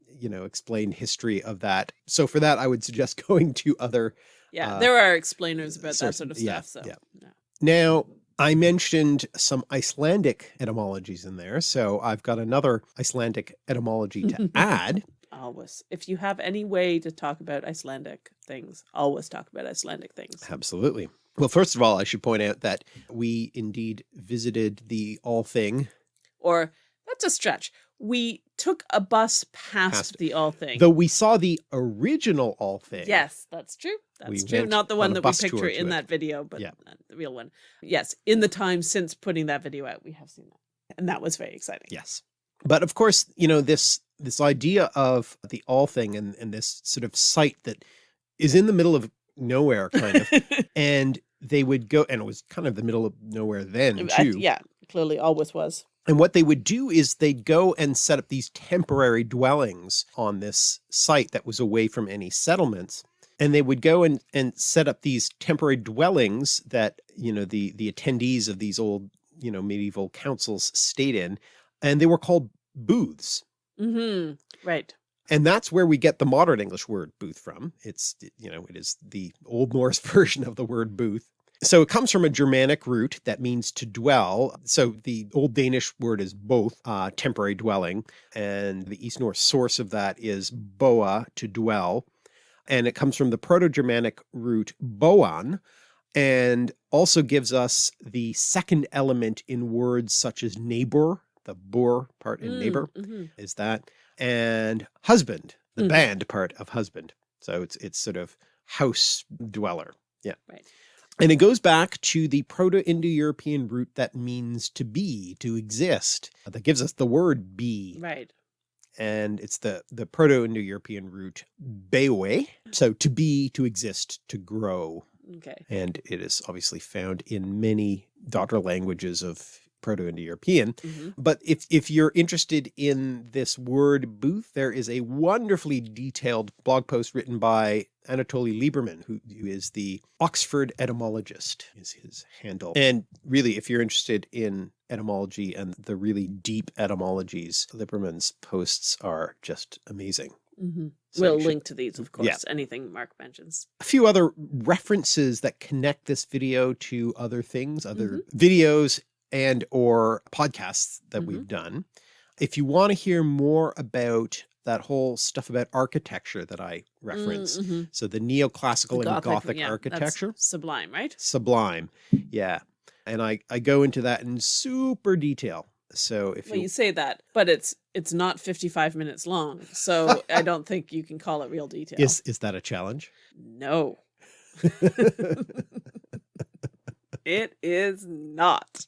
you know, explained history of that. So for that, I would suggest <laughs> going to other. Yeah, uh, there are explainers about that sort of yeah, stuff. So yeah. yeah. Now, I mentioned some Icelandic etymologies in there, so I've got another Icelandic etymology to <laughs> add. always. If you have any way to talk about Icelandic things, always talk about Icelandic things. Absolutely. Well, first of all, I should point out that we indeed visited the Althing, Or that's a stretch. We took a bus past, Past the Althing. though we saw the original Althing. Yes, that's true. That's We true. Not the one a that we picture in it. that video, but Yeah. the real one. Yes, in the time since putting that video out, we have seen that. And that was very exciting. Yes. But of course, you know, this this idea of the Althing and, and this sort of site that is in the middle of nowhere kind of <laughs> and they would go and it was kind of the middle of nowhere then I- too. yeah, clearly always was. And what they would do is they'd go and set up these temporary dwellings on this site that was away from any settlements. And they would go and, and set up these temporary dwellings that, you know, the, the attendees of these old, you know, medieval councils stayed in. And they were called booths. Mm -hmm. Right. And that's where we get the modern English word booth from. It's, you know, it is the Old Norse <laughs> version of the word booth. So it comes from a Germanic root that means to dwell. So the Old Danish word is both uh, temporary dwelling, and the East Norse source of that is boa, to dwell. And it comes from the Proto-Germanic root boan, and also gives us the second element in words such as neighbor, the bor part in Mm, neighbor mhm. is that and husband the Mhm. band part of husband so it's it's sort of house dweller yeah Right. And it goes back to the proto-indo-european root that means to be to exist that gives us the word be Right. and it's the the proto-indo-european root bewe so to be to exist to grow Okay. and it is obviously found in many daughter languages of proto-indo-european hmm but if if you're interested in this word booth, there is a wonderfully detailed blog post written by Anatoly Liberman, who, who is the Oxford etymologist, is his handle. And really, if you're interested in etymology and the really deep etymologies, Liberman's posts are just amazing. hmm So we'll should- link to these, of course. Yeah. Anything Mark mentions. a few other references that connect this video to other things, other Mm-hmm. videos and or podcasts that Mhm. we've done. If you want to hear more about that whole stuff about architecture that I reference, Mm, mhm. so the neoclassical The and Gothic yeah, architecture, Sublime, right? sublime. Yeah. And I, I go into that in super detail. So if Well, you, you say that, but it's it's not 55 minutes long, so I <laughs> don't think you can call it real detail. is, is that a challenge? No, <laughs> <laughs> it is not.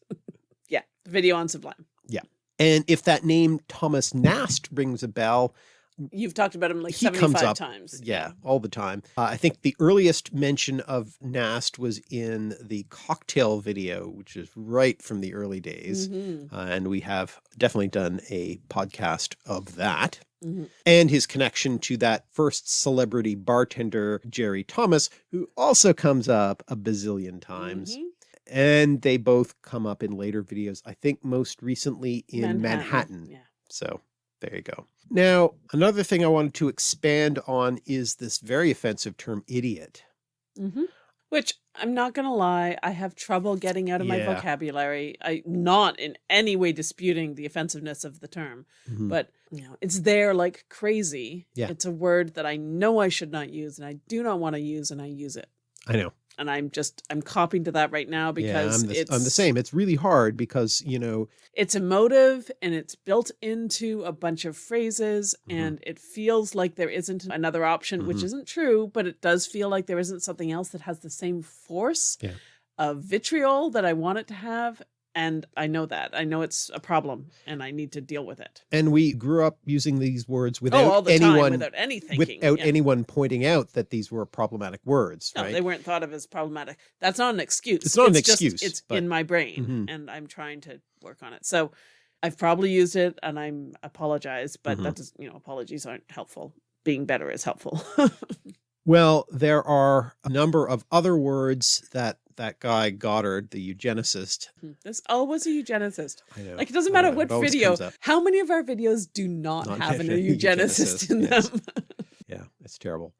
Video on Sublime. Yeah. And if that name Thomas Nast rings a bell, You've talked about him like 75 comes up, times. yeah, all the time. Uh, I think the earliest mention of Nast was in the cocktail video, which is right from the early days. Mhm, Uh, and we have definitely done a podcast of that. mhm. And his connection to that first celebrity bartender, Jerry Thomas, who also comes up a bazillion times. Mhm. And they both come up in later videos, I think most recently in Manhattan. Yeah. So there you go. Now, another thing I wanted to expand on is this very offensive term idiot. Mhm. Which I'm not gonna lie, I have trouble getting out of my vocabulary. I not in any way disputing the offensiveness of the term, Mhm. but you know, it's there like crazy. Yeah. It's a word that I know I should not use and I do not want to use and I use it. I know. And I'm just I'm copying to that right now because yeah, I'm the, it's I'm the same. It's really hard because, you know, it's emotive and it's built into a bunch of phrases Mhm. and it feels like there isn't another option which Mhm. isn't true but it does feel like there isn't something else that has the same force Yeah. of vitriol that i want it to have and i know that i know it's a problem and i need to deal with it and we grew up using these words oh without the anyone time without any thinking without yeah. anyone pointing out that these were problematic words, no, right? they weren't thought of as problematic. That's not an excuse. It's not an just- excuse, it's but- in my brain, Mhm. and I'm trying to work on it. So I've probably used it, and I'm apologize, but Mhm. that does, you know, apologies aren't helpful. Being better is helpful. <laughs> Well, there are a number of other words that that guy Goddard, the eugenicist, this oh was a eugenicist. I know, Like it doesn't matter know, what video. How many of our videos do not, Not have an, have a a eugenicist eugenicist, in yes. them? <laughs> Yeah, it's terrible.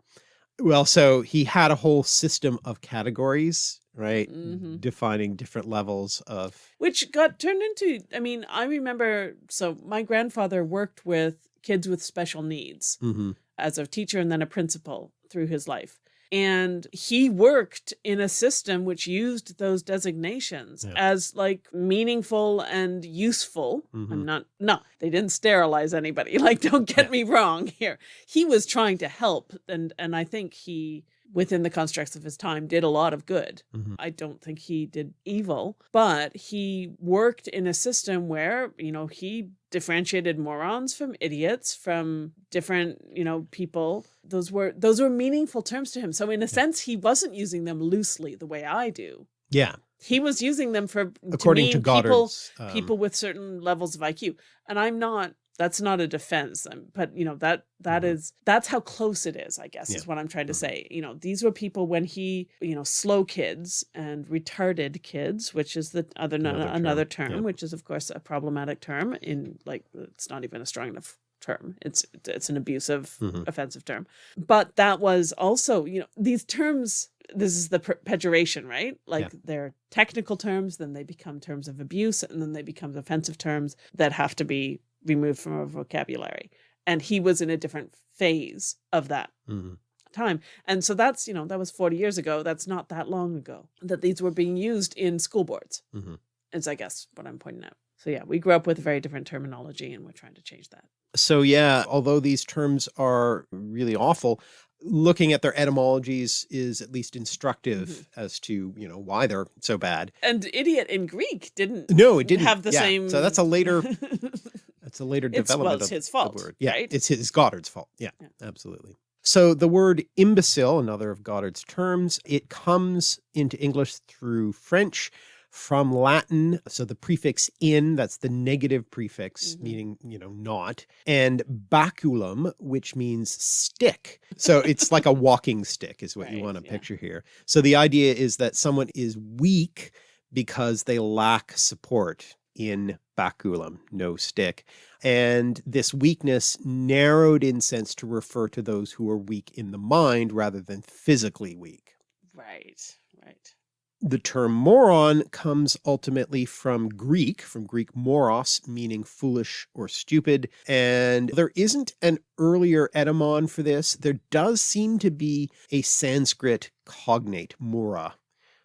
Well, so he had a whole system of categories, right? Mhm. Defining different levels of which got turned into i mean i remember so my grandfather worked with kids with special needs Mhm. as a teacher and then a principal through his life and he worked in a system which used those designations Yeah. as like meaningful and useful i'm Mhm. not no they didn't sterilize anybody <laughs> like don't get me wrong here he was trying to help and and i think he within the constructs of his time did a lot of good Mhm. I don't think he did evil, but he worked in a system where, you know, he differentiated morons from idiots, from different, you know, people. Those were those were meaningful terms to him. So in a sense, he wasn't using them loosely the way I do. yeah, He was using them for according to, mean people Goddard's um, people with certain levels of IQ. And I'm not that's not a defense um, but you know that that is Mhm. that's how close it is i guess is what i'm trying to Mhm. say you know these were people when he you know slow kids and retarded kids which is the other Another another, term, term yeah. which is of course a problematic term in like it's not even a strong enough term it's it's an abusive Mhm. offensive term but that was also you know these terms this is the pejoration right like they're technical terms then they become terms of abuse and then they become offensive terms that have to be removed from our vocabulary and he was in a different phase of that mhm. time and so that's you know that was 40 years ago that's not that long ago that these were being used in school boards Mhm. is i guess what i'm pointing out so yeah we grew up with a very different terminology and we're trying to change that So yeah, although these terms are really awful, looking at their etymologies is at least instructive Mm-hmm. as to, you know, why they're so bad. and idiot in greek didn't No, it didn't have the Yeah, same So that's a later <laughs> that's a later It's- well, development it's of his fault, the word. Yeah, right? it's his Goddard's fault. Yeah, Yeah. absolutely. So the word imbecile, another of Goddard's terms, it comes into English through French from Latin. So the prefix in, that's the negative prefix, Mhm. meaning, you know, not, and baculum, which means stick. So it's like a <laughs> walking stick is what you want to yeah. picture here. So the idea is that someone is weak because they lack support in baculum, no stick. And this weakness narrowed in sense to refer to those who are weak in the mind rather than physically weak. right right The term moron comes ultimately from Greek, from Greek moros, meaning foolish or stupid. And there isn't an earlier etymon for this. There does seem to be a Sanskrit cognate, mura.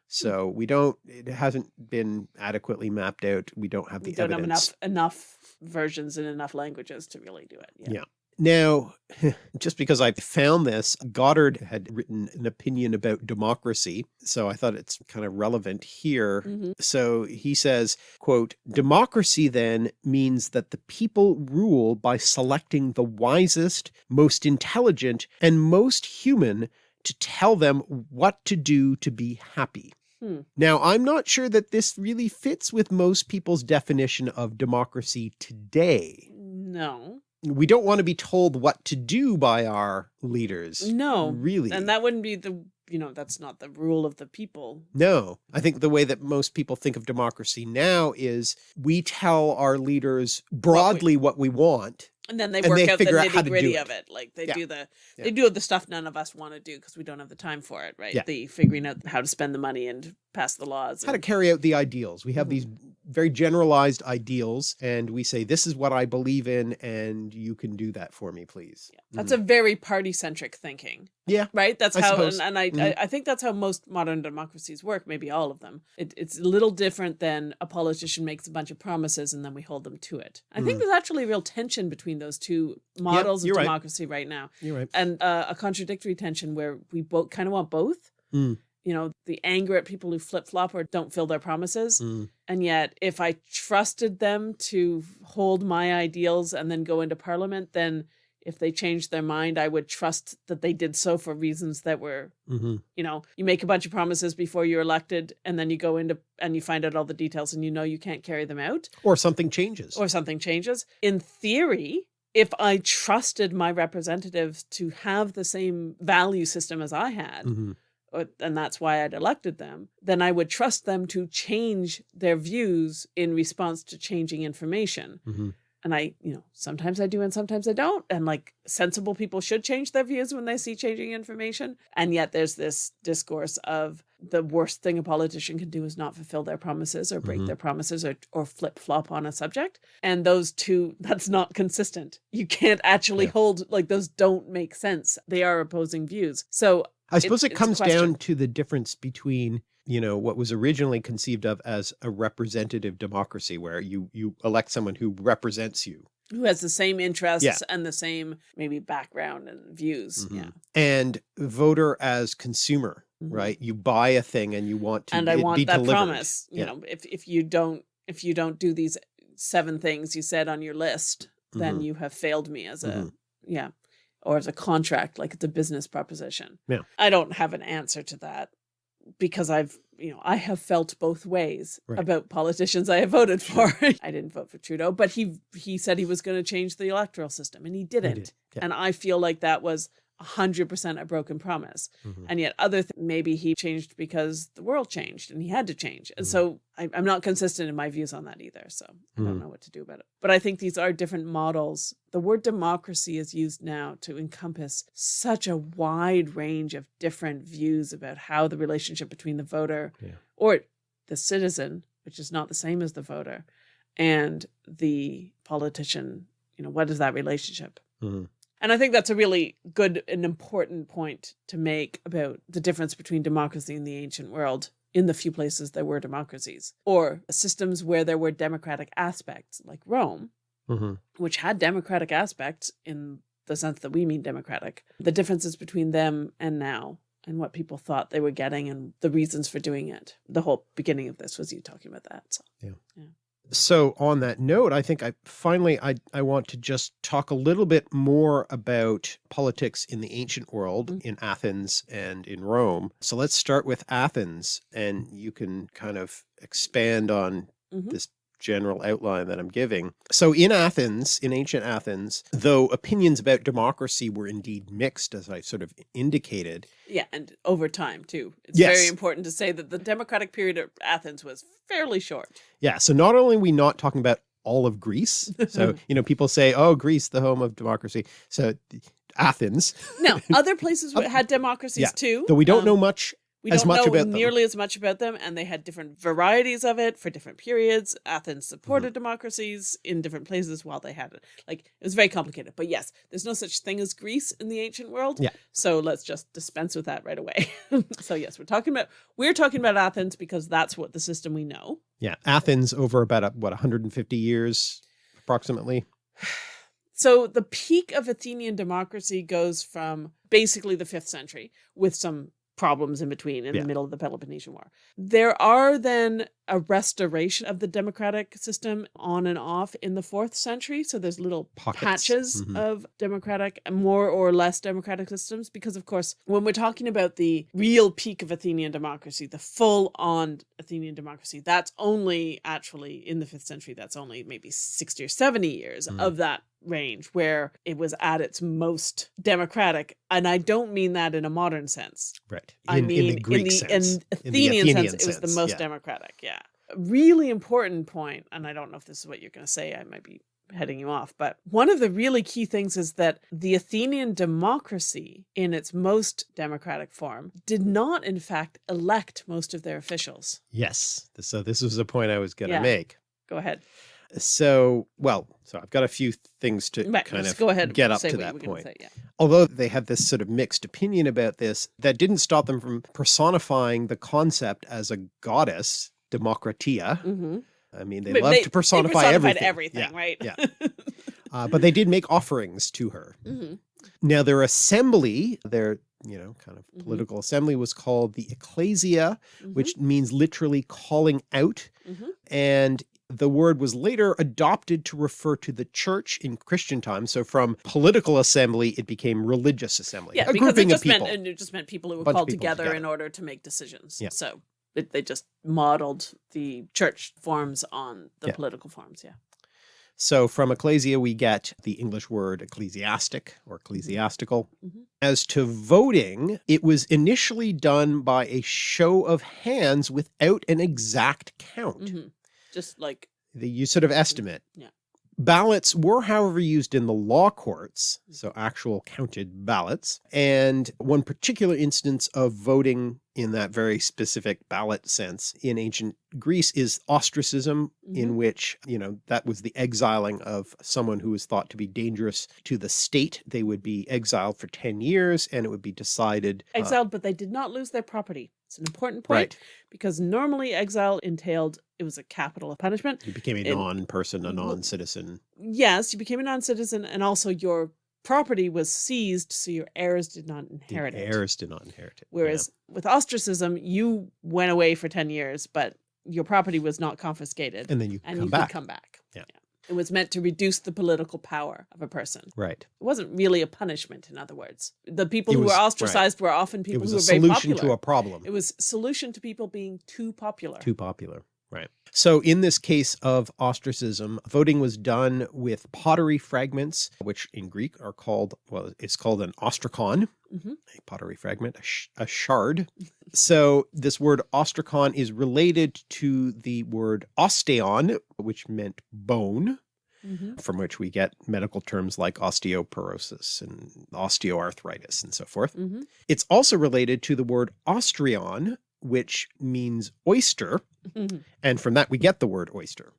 So we don't, it hasn't been adequately mapped out. We don't have the we don't evidence. have enough enough versions in enough languages to really do it yeah, Yeah. Now, <laughs> just because I found this, Goddard had written an opinion about democracy, so I thought it's kind of relevant here. Mhm. So he says, quote, democracy then means that the people rule by selecting the wisest, most intelligent, and most human to tell them what to do to be happy. Hmm. Now, I'm not sure that this really fits with most people's definition of democracy today no we don't want to be told what to do by our leaders. no Really? and that wouldn't be the you know that's not the rule of the people no. I think the way that most people think of democracy now is we tell our leaders broadly what we want And then they And work they out the nitty gritty it. of it. Like they Yeah. do the Yeah. they do the stuff none of us want to do because we don't have the time for it, right? Yeah. The figuring out how to spend the money and pass the laws. how to carry out the ideals. We have Mhm. these very generalized ideals and we say, this is what I believe in and you can do that for me, please. That's a very party centric thinking. Yeah, Right. That's I how, suppose. and, and I, Mhm. I, I think that's how most modern democracies work. Maybe all of them. It, it's a little different than a politician makes a bunch of promises and then we hold them to it. I think Mm. there's actually a real tension between those two models you're of right. democracy right now, You're right. and uh, a contradictory tension where we both kind of want both. Mm. You know, the anger at people who flip flop or don't fill their promises. Mm. And yet, if I trusted them to hold my ideals and then go into parliament, then if they changed their mind, I would trust that they did so for reasons that were, hmm you know, you make a bunch of promises before you're elected and then you go into and you find out all the details and you know you can't carry them out Or something changes. or something changes. In theory, if I trusted my representatives to have the same value system as I had, Mhm. or- and that's why I'd elected them, then I would trust them to change their views in response to changing information. Mhm. And I, you know, sometimes I do and sometimes I don't. And like sensible people should change their views when they see changing information. And yet there's this discourse of the worst thing a politician can do is not fulfill their promises or break Mhm. their promises or, or flip flop on a subject. And those two, <laughs> that's not consistent. You can't actually Yeah. hold, like, those don't make sense. They are opposing views. So I suppose it it's a comes down to the difference between, you know, what was originally conceived of as a representative democracy, where you you elect someone who represents you, who has the same interests Yeah. and the same maybe background and views. Mhm. Yeah. and voter as consumer, Mhm. right? You buy a thing and you want to And I want that delivered. promise. You Yeah. know, if if you don't if you don't do these seven things you said on your list, then Mhm. you have failed me as a Mhm. yeah. Or as a contract, like it's a business proposition. Yeah. I don't have an answer to that because I've, you know, I have felt both ways Right. about politicians I have voted for. <laughs> I didn't vote for Trudeau, but he he said he was going to change the electoral system and he He didn't. did, yeah. And I feel like that was 100% a broken promise. Mhm. And yet other th- maybe he changed because the world changed and he had to change. And Mhm. so I, I'm not consistent in my views on that either. So I Mhm. don't know what to do about it. But I think these are different models. The word democracy is used now to encompass such a wide range of different views about how the relationship between the voter Yeah. or the citizen, which is not the same as the voter, and the politician, you know, what is that relationship? And I think that's a really good and important point to make about the difference between democracy in the ancient world in the few places there were democracies, or systems where there were democratic aspects, like Rome, Mhm. which had democratic aspects in the sense that we mean democratic. The differences between them and now, and what people thought they were getting, and the reasons for doing it. The whole beginning of this was you talking about that. So. So on that note, I think I finally I I want to just talk a little bit more about politics in the ancient world Mm. in Athens and in Rome. So let's start with Athens and you can kind of expand on Mhm. this general outline that I'm giving. So in Athens, in ancient Athens, though opinions about democracy were indeed mixed as I sort of indicated, Yeah, and over time too. It's Yes. very important to say that the democratic period of Athens was fairly short. Yeah. So not only are we not talking about all of Greece. <laughs> So, you know, people say, oh, Greece, the home of democracy. So Athens, no, other <laughs> places had democracies yeah, too. though we don't um, know much. We as don't know about them. nearly as much about them, and they had different varieties of it for different periods. Athens supported mm-hmm. democracies in different places while they had it. Like it was very complicated. But yes, there's no such thing as Greece in the ancient world. Yeah. So let's just dispense with that right away. <laughs> so yes, we're talking about we're talking about Athens because that's what the system we know. Yeah. Athens over about, a, what, 150 years approximately. <sighs> So the peak of Athenian democracy goes from basically the fifth century with some problems in between in Yeah. the middle of the Peloponnesian War. There are then a restoration of the democratic system on and off in the fourth century. So there's little Pockets. patches Mhm. of democratic, more or less democratic systems. Because, of course, when we're talking about the real peak of Athenian democracy, the full on Athenian democracy, that's only actually in the fifth century, that's only maybe 60 or 70 years Mhm. of that range where it was at its most democratic. And I don't mean that in a modern sense. Right. I mean, in the, in sense. Athenian, In the Athenian sense, it was the most yeah. democratic. Yeah. A really important point, and I don't know if this is what you're going to say. I might be heading you off. But one of the really key things is that the Athenian democracy, in its most democratic form, did not, in fact, elect most of their officials. Yes. So this was a point I was going to Yeah. make. Go ahead. So, well, so I've got a few things to Right, kind of go ahead. get up to that point. say, yeah. Although they had this sort of mixed opinion about this, that didn't stop them from personifying the concept as a goddess, Democratia. Mhm. I mean, they But love they- to personify they everything. everything, Yeah, right? yeah. <laughs> Uh, but they did make offerings to her. Mhm. Now their assembly, their, you know, kind of Mhm. political assembly was called the ecclesia, Mhm. which means literally calling out. Mhm. And the word was later adopted to refer to the church in Christian times. So from political assembly, it became religious assembly. Yeah, a because it grouping of just people. meant and it just meant people who were called people together, in order to make decisions. Yeah. So it, they just modeled the church forms on the Yeah. political forms. Yeah. So from ecclesia, we get the English word ecclesiastic or ecclesiastical. Mhm. As to voting, it was initially done by a show of hands without an exact count. Mhm. Just like The, you sort of estimate. Yeah. Ballots were, however, used in the law courts, so actual counted ballots. And one particular instance of voting in that very specific ballot sense in ancient Greece is ostracism, in Mhm. which, you know, that was the exiling of someone who was thought to be dangerous to the state. They would be exiled for 10 years and it would be decided. uh, exiled, but they did not lose their property. It's an important point right. because normally exile entailed it was a capital of punishment. You became a non-person, a non-citizen. Yes, you became a non-citizen, and also your property was seized, so your heirs did not The inherit it. heirs did not inherit it. yeah. Whereas with ostracism, you went away for 10 years, but your property was not confiscated and then you and come you back. could come back. Yeah. It was meant to reduce the political power of a person. Right. It wasn't really a punishment, in other words. The people It who was- were right. ostracized were often people who were very popular. It was solution popular. to a problem. It was solution to people being too popular. too popular. Right. So in this case of ostracism, voting was done with pottery fragments, which in Greek are called, well, it's called an ostrakon, Mhm. a pottery fragment, a, sh a shard. so this word ostrakon is related to the word osteon, which meant bone, Mhm. from which we get medical terms like osteoporosis and osteoarthritis and so forth. Mhm. It's also related to the word ostreon, which means oyster, Mhm. and from that we get the word oyster.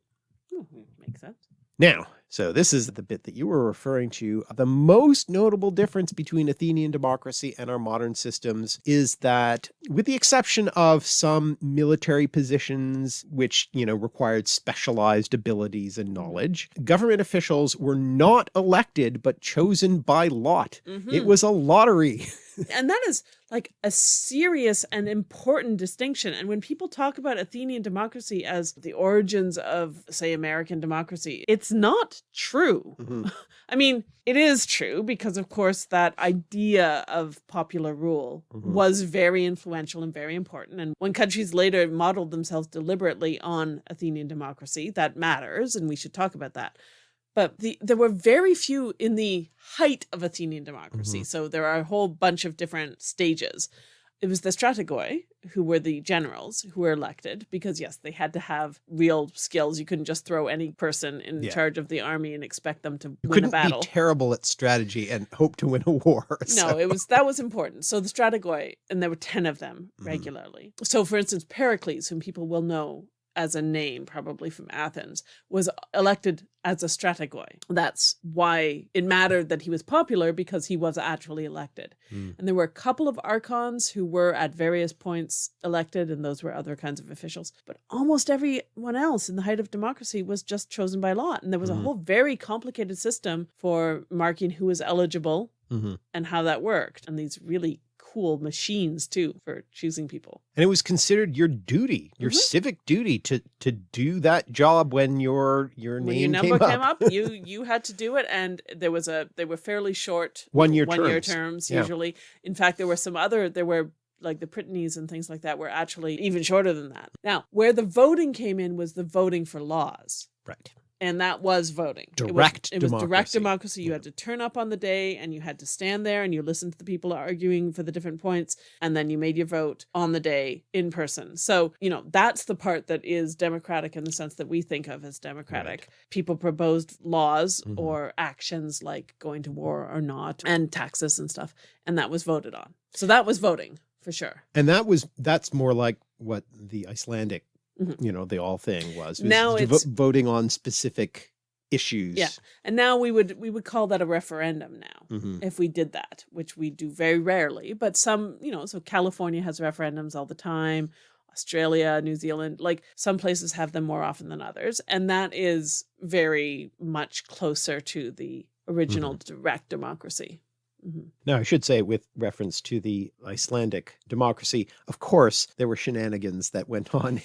Makes sense. Now, so this is the bit that you were referring to. The most notable difference between Athenian democracy and our modern systems is that with the exception of some military positions, which, you know, required specialized abilities and knowledge, government officials were not elected, but chosen by lot. It Mhm. was a lottery. <laughs> and that is like a serious and important distinction. And when people talk about Athenian democracy as the origins of, say, American democracy, it's not true. Mhm. <laughs> I mean, it is true because, of course, that idea of popular rule Mhm. was very influential and very important. And when countries later modeled themselves deliberately on Athenian democracy, that matters, and we should talk about that. But the, there were very few in the height of Athenian democracy. Mhm. So there are a whole bunch of different stages. It was the strategoi who were the generals who were elected because, yes, they had to have real skills. You couldn't just throw any person in Yeah. charge of the army and expect them to You win a battle. be terrible at strategy and hope to win a war. <laughs> No, it was that was important. So the strategoi, and there were ten of them Mhm. regularly. So, for instance, Pericles, whom people will know as a name, probably from Athens, was elected as a strategoi. That's why it mattered that he was popular because he was actually elected. Mm. And there were a couple of archons who were at various points elected, and those were other kinds of officials. But almost everyone else in the height of democracy was just chosen by lot. And there was Mhm. a whole very complicated system for marking who was eligible Mhm. and how that worked and these really cool machines too for choosing people And it was considered your duty, your Mhm. civic duty to to do that job when your your when your name number came, came up. up, you you had to do it and there was a they were fairly short One year one year terms. terms Yeah. usually in fact there were some other there were like the Prytanes and things like that were actually even shorter than that now where the voting came in was the voting for laws Right. And that was voting. Direct it was, it was direct democracy. You Yeah. had to turn up on the day and you had to stand there and you listened to the people arguing for the different points and then you made your vote on the day in person. So, you know, that's the part that is democratic in the sense that we think of as democratic. People proposed laws Mhm. or actions like going to war or not and taxes and stuff and that was voted on. So that was voting for sure. And that was, that's more like what the Icelandic, Mhm. you know, the Althing was. was Now it's- voting on specific issues. Yeah. And now we would we would call that a referendum now. Mhm. if we did that, which we do very rarely, but some, you know, so California has referendums all the time, Australia, New Zealand, like some places have them more often than others. And that is very much closer to the original direct democracy. Mhm. Now, I should say with reference to the Icelandic democracy, of course, there were shenanigans that went <laughs> on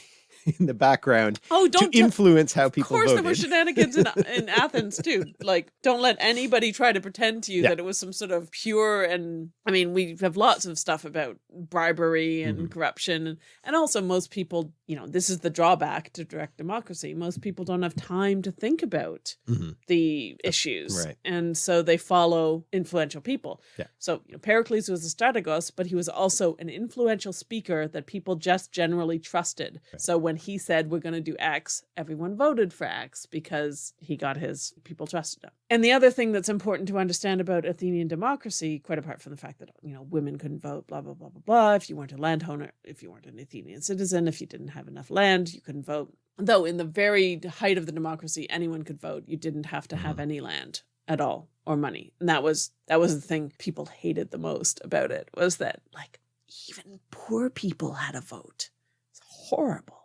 <laughs> in the background Oh, don't tell- influence how people Of course, voted. there were shenanigans in, <laughs> in Athens too. Like, don't let anybody try to pretend to you Yeah. that it was some sort of pure and. I mean, we have lots of stuff about bribery and Mhm. corruption, and, and also most people. You know, this is the drawback to direct democracy. Most people don't have time to think about Mhm. the issues, right. and so they follow influential people. Yeah. So you know, Pericles was a strategos, but he was also an influential speaker that people just generally trusted. So when he said we're going to do X, everyone voted for X because he got his people trusted him. And the other thing that's important to understand about Athenian democracy, quite apart from the fact that you know women couldn't vote, blah blah blah blah blah. If you weren't a landowner, if you weren't an Athenian citizen, if you didn't have enough land, you couldn't vote. Though in the very height of the democracy, anyone could vote. You didn't have to have mm-hmm. any land at all or money. And that was that was the thing people hated the most about it was that like even poor people had a vote. It's horrible.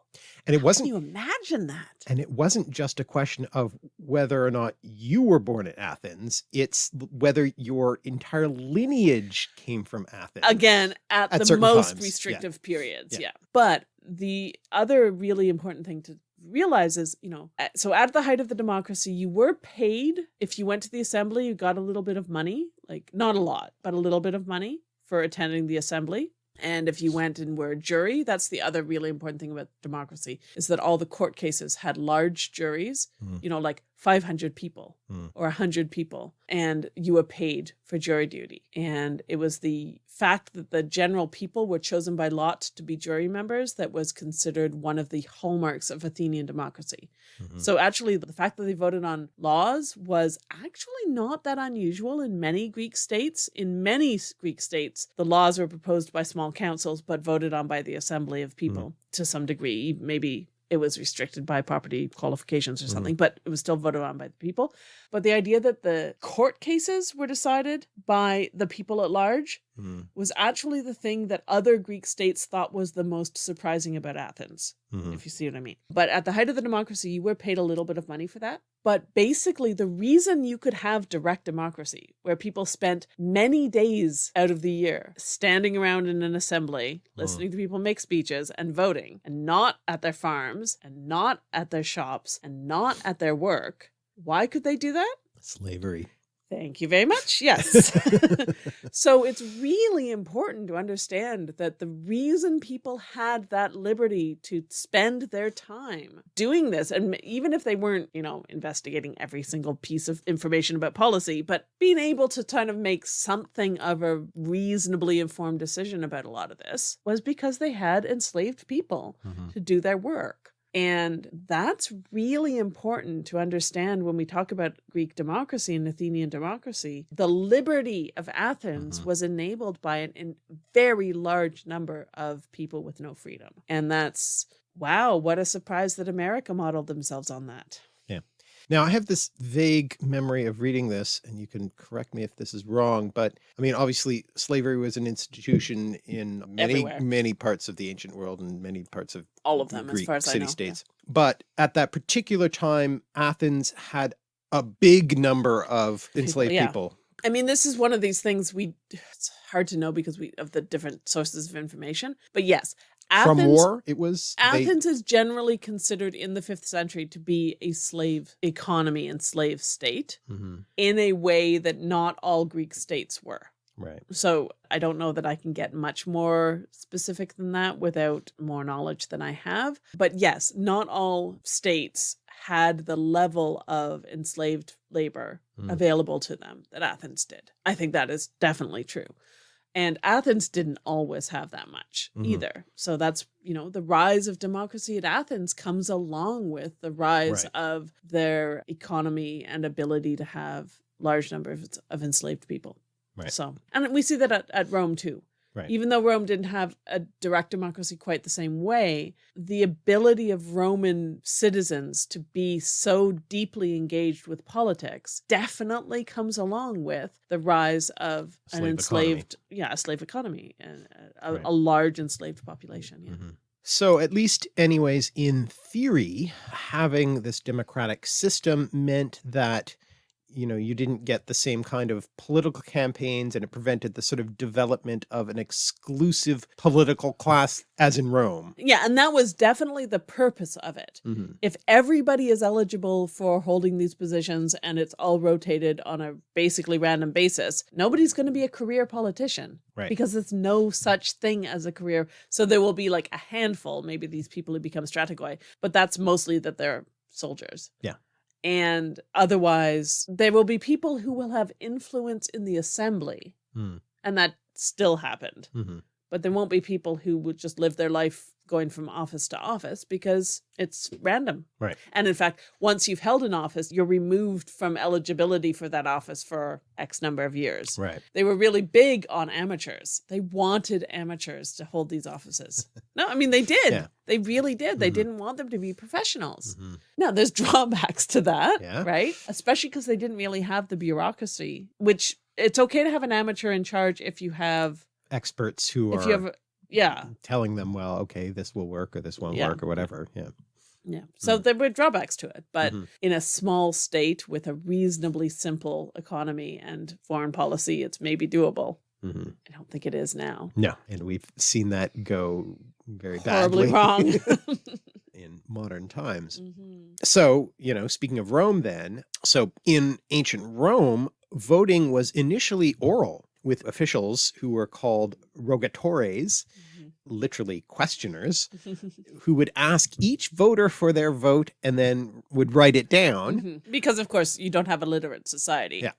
And it Can wasn't you imagine that? and it wasn't just a question of whether or not you were born at Athens, it's whether your entire lineage came from Athens. Again, at, At the most times, yeah. restrictive periods. Yeah. Yeah. But the other really important thing to realize is, you know, so at the height of the democracy, you were paid if you went to the assembly, you got a little bit of money, like not a lot, but a little bit of money for attending the assembly. And if you went and were a jury, that's the other really important thing about democracy is that all the court cases had large juries, Mm. you know, like 500 people Mm. or 100 people, and you were paid for jury duty. And it was the fact that the general people were chosen by lot to be jury members that was considered one of the hallmarks of Athenian democracy. Mhm. So actually, the fact that they voted on laws was actually not that unusual in many Greek states. In many Greek states, the laws were proposed by small councils but voted on by the assembly of people to some degree. Maybe it was restricted by property qualifications or Mhm. something, but it was still voted on by the people. But the idea that the court cases were decided by the people at large Mm. was actually the thing that other Greek states thought was the most surprising about Athens Mhm. if you see what I mean. But at the height of the democracy, you were paid a little bit of money for that. But basically, the reason you could have direct democracy, where people spent many days out of the year standing around in an assembly, listening to people make speeches and voting, and not at their farms, and not at their shops, and not at their work, why could they do that? Slavery. Thank you very much. <laughs> Yes. <laughs> so it's really important to understand that the reason people had that liberty to spend their time doing this, and even if they weren't, you know, investigating every single piece of information about policy, but being able to kind of make something of a reasonably informed decision about a lot of this was because they had enslaved people Mhm. to do their work. And that's really important to understand when we talk about Greek democracy and Athenian democracy. The liberty of Athens Mhm. was enabled by an very large number of people with no freedom. And that's, wow, what a surprise that America modeled themselves on that. Now, I have this vague memory of reading this, and you can correct me if this is wrong, but I mean, obviously, slavery was an institution in many, Everywhere. many parts of the ancient world and many parts of All of them, as Greek far as I city know. states. But at that particular time, Athens had a big number of enslaved yeah. people. I mean, this is one of these things we, <sighs> it's hard to know because we, of the different sources of information. But yes, From Athens war, it was they- Athens is generally considered in the fifth century to be a slave economy and slave state Mhm. in a way that not all Greek states were. Right. So I don't know that I can get much more specific than that without more knowledge than I have. But yes, not all states had the level of enslaved labor Mm. available to them that Athens did. I think that is definitely true. And Athens didn't always have that much Mhm. either. So that's, you know, the rise of democracy at Athens comes along with the rise Right. of their economy and ability to have large numbers of enslaved people. Right. So, and we see that at, at Rome too. Right. Even though Rome didn't have a direct democracy quite the same way, the ability of Roman citizens to be so deeply engaged with politics definitely comes along with the rise of an Slave enslaved, yeah, a slave economy and a, Right. a large enslaved population. Yeah. Mhm. So at least anyways, in theory, having this democratic system meant that you know, you didn't get the same kind of political campaigns and it prevented the sort of development of an exclusive political class as in Rome. Yeah, and that was definitely the purpose of it. Mhm. if everybody is eligible for holding these positions and it's all rotated on a basically random basis, nobody's going to be a career politician Right. because it's no such thing as a career. So there will be like a handful, maybe these people who become strategoi, but that's mostly that they're soldiers. Yeah. And otherwise, there will be people who will have influence in the assembly. Hmm. And that still happened Mhm. But there won't be people who would just live their life going from office to office because it's random. Right. And in fact, once you've held an office, you're removed from eligibility for that office for X number of years. Right. They were really big on amateurs. They wanted amateurs to hold these offices. <laughs> no, I mean, they did. Yeah. They really did. They Mhm. didn't want them to be professionals. Mhm. Now, there's <laughs> drawbacks to that, Yeah. right? Especially because they didn't really have the bureaucracy, which it's okay to have an amateur in charge if you have, Experts who if are you have, yeah, telling them, well, okay, this will work or this won't Yeah. work or whatever. Yeah. Yeah. So Mm. there were drawbacks to it. But Mhm. in a small state with a reasonably simple economy and foreign policy, it's maybe doable. Mhm. I don't think it is now. No. And we've seen that go very Horribly badly wrong. <laughs> <laughs> in modern times. Mhm. So, you know, speaking of Rome then, so in ancient Rome, voting was initially oral with officials who were called rogatores, literally questioners, <laughs> who would ask each voter for their vote and then would write it down. Mhm. Because, of course, you don't have a literate society. Yeah.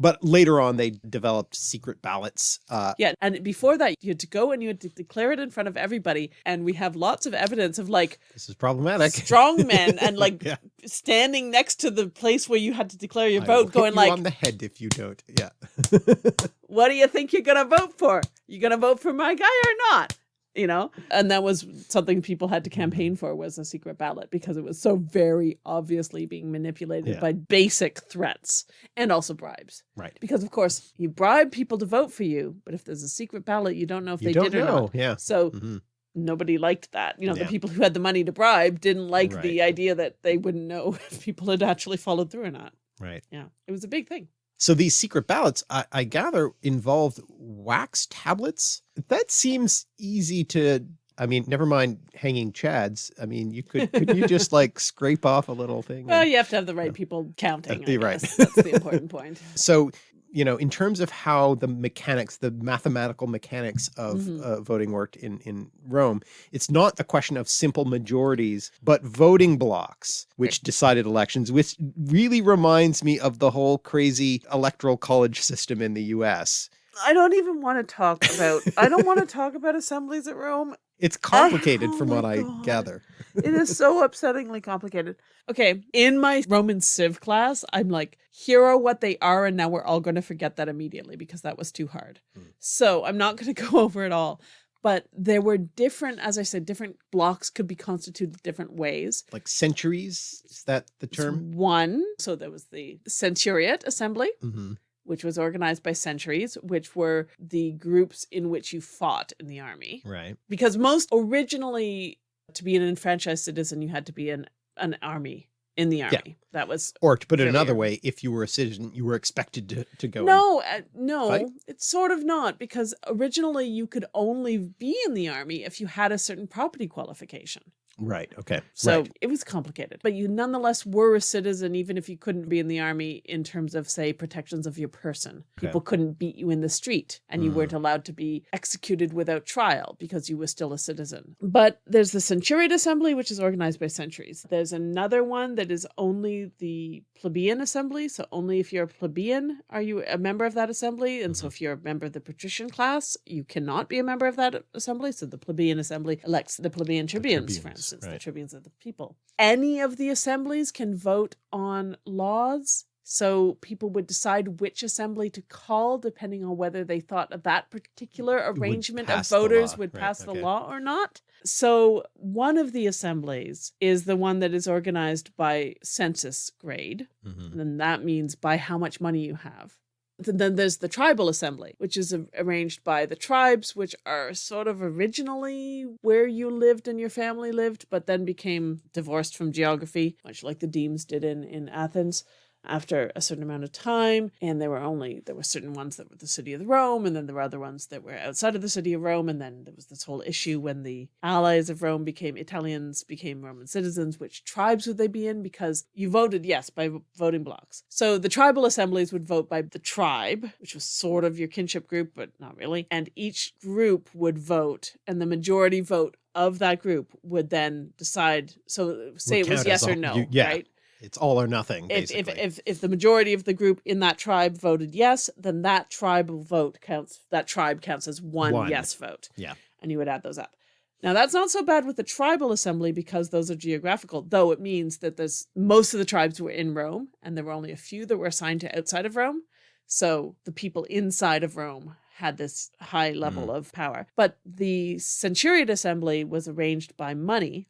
But later on, they developed secret ballots. Uh, Yeah, and before that, you had to go and you had to declare it in front of everybody. And we have lots of evidence of like this is problematic. strong <laughs> men and like Yeah. standing next to the place where you had to declare your I vote, going like, on the head if you don't. Yeah. <laughs> what do you think you're gonna vote for? You gonna vote for my guy or not? You know, and that was something people had to campaign for was a secret ballot because it was so very obviously being manipulated Yeah. by basic threats and also bribes. right. Because of course you bribe people to vote for you, but if there's a secret ballot, you don't know if You they don't did or know. not. Yeah. So Mhm. nobody liked that. You know, Yeah. the people who had the money to bribe didn't like the idea that they wouldn't know <laughs> if people had actually followed through or not. Right. Yeah, it was a big thing. So these secret ballots, I, I gather, involved wax tablets. That seems easy to. I mean, never mind hanging chads. I mean, you could could you just <laughs> like scrape off a little thing? Well, and- you have to have the right people counting. You're right. That's the <laughs> important point. So, you know, in terms of how the mechanics, the mathematical mechanics of Mhm. uh, voting worked in, in Rome, it's not a question of simple majorities, but voting blocks, which decided elections, which really reminds me of the whole crazy electoral college system in the US. I don't even want to talk about. I don't want to talk about assemblies at Rome. It's <laughs> complicated oh from what I gather. It is so <laughs> upsettingly complicated. Okay, in my Roman Civ class, I'm like, here are what they are, and now we're all going to forget that immediately because that was too hard. Hmm. So I'm not going <laughs> to go over it all. But there were different, as I said, different blocks could be constituted different ways. Like centuries, is that the term? One, so there was the Centuriate Assembly, hmm which was organized by centuries, which were the groups in which you fought in the army. Right. Because most originally, to be an enfranchised citizen, you had to be an, an army in the army. That was Or to put it another way, if you were a citizen, you were expected to, to go. no, uh, no, fight? it's sort of not because originally you could only be in the army if you had a certain property qualification. Right. Okay. So right. it was complicated, but you nonetheless were a citizen, even if you couldn't be in the army in terms of, say, protections of your person. Okay. People couldn't beat you in the street and you Mm. weren't allowed to be executed without trial because you were still a citizen. But there's the Centuriate Assembly, which is organized by centuries. There's another one that is only the plebeian assembly. So only if you're a plebeian are you a member of that assembly. And so Mhm. if you're a member of the patrician class, you cannot be a member of that assembly. So the plebeian assembly elects the plebeian tribunes, for tribunes, instance, the right. tribunes of the people. Any of the assemblies can vote on laws. So people would decide which assembly to call depending on whether they thought of that particular arrangement of voters would right, pass the okay. law or not. So one of the assemblies is the one that is organized by census grade. Mhm. And that means by how much money you have. Th- Then there's the tribal assembly, which is arranged by the tribes, which are sort of originally where you lived and your family lived, but then became divorced from geography, much like the demes did in, in Athens after a certain amount of time. And there were only, there were certain ones that were the city of Rome, and then there were other ones that were outside of the city of Rome. And then there was this whole issue when the allies of Rome became Italians, became Roman citizens, which tribes would they be in? Because you voted, yes, by voting blocks. So the tribal assemblies would vote by the tribe, which was sort of your kinship group, but not really. And each group would vote, and the majority vote of that group would then decide. So say Would it was yes as or no, you- yeah, right? It's all or nothing. if, if if if the majority of the group in that tribe voted yes, then that tribal vote counts. That tribe counts as one, One. yes vote. Yeah. and you would add those up. Now that's not so bad with the tribal assembly because those are geographical. Though it means that there's most of the tribes were in Rome, and there were only a few that were assigned to outside of Rome. So the people inside of Rome had this high level mm. of power. But the Centurion assembly was arranged by money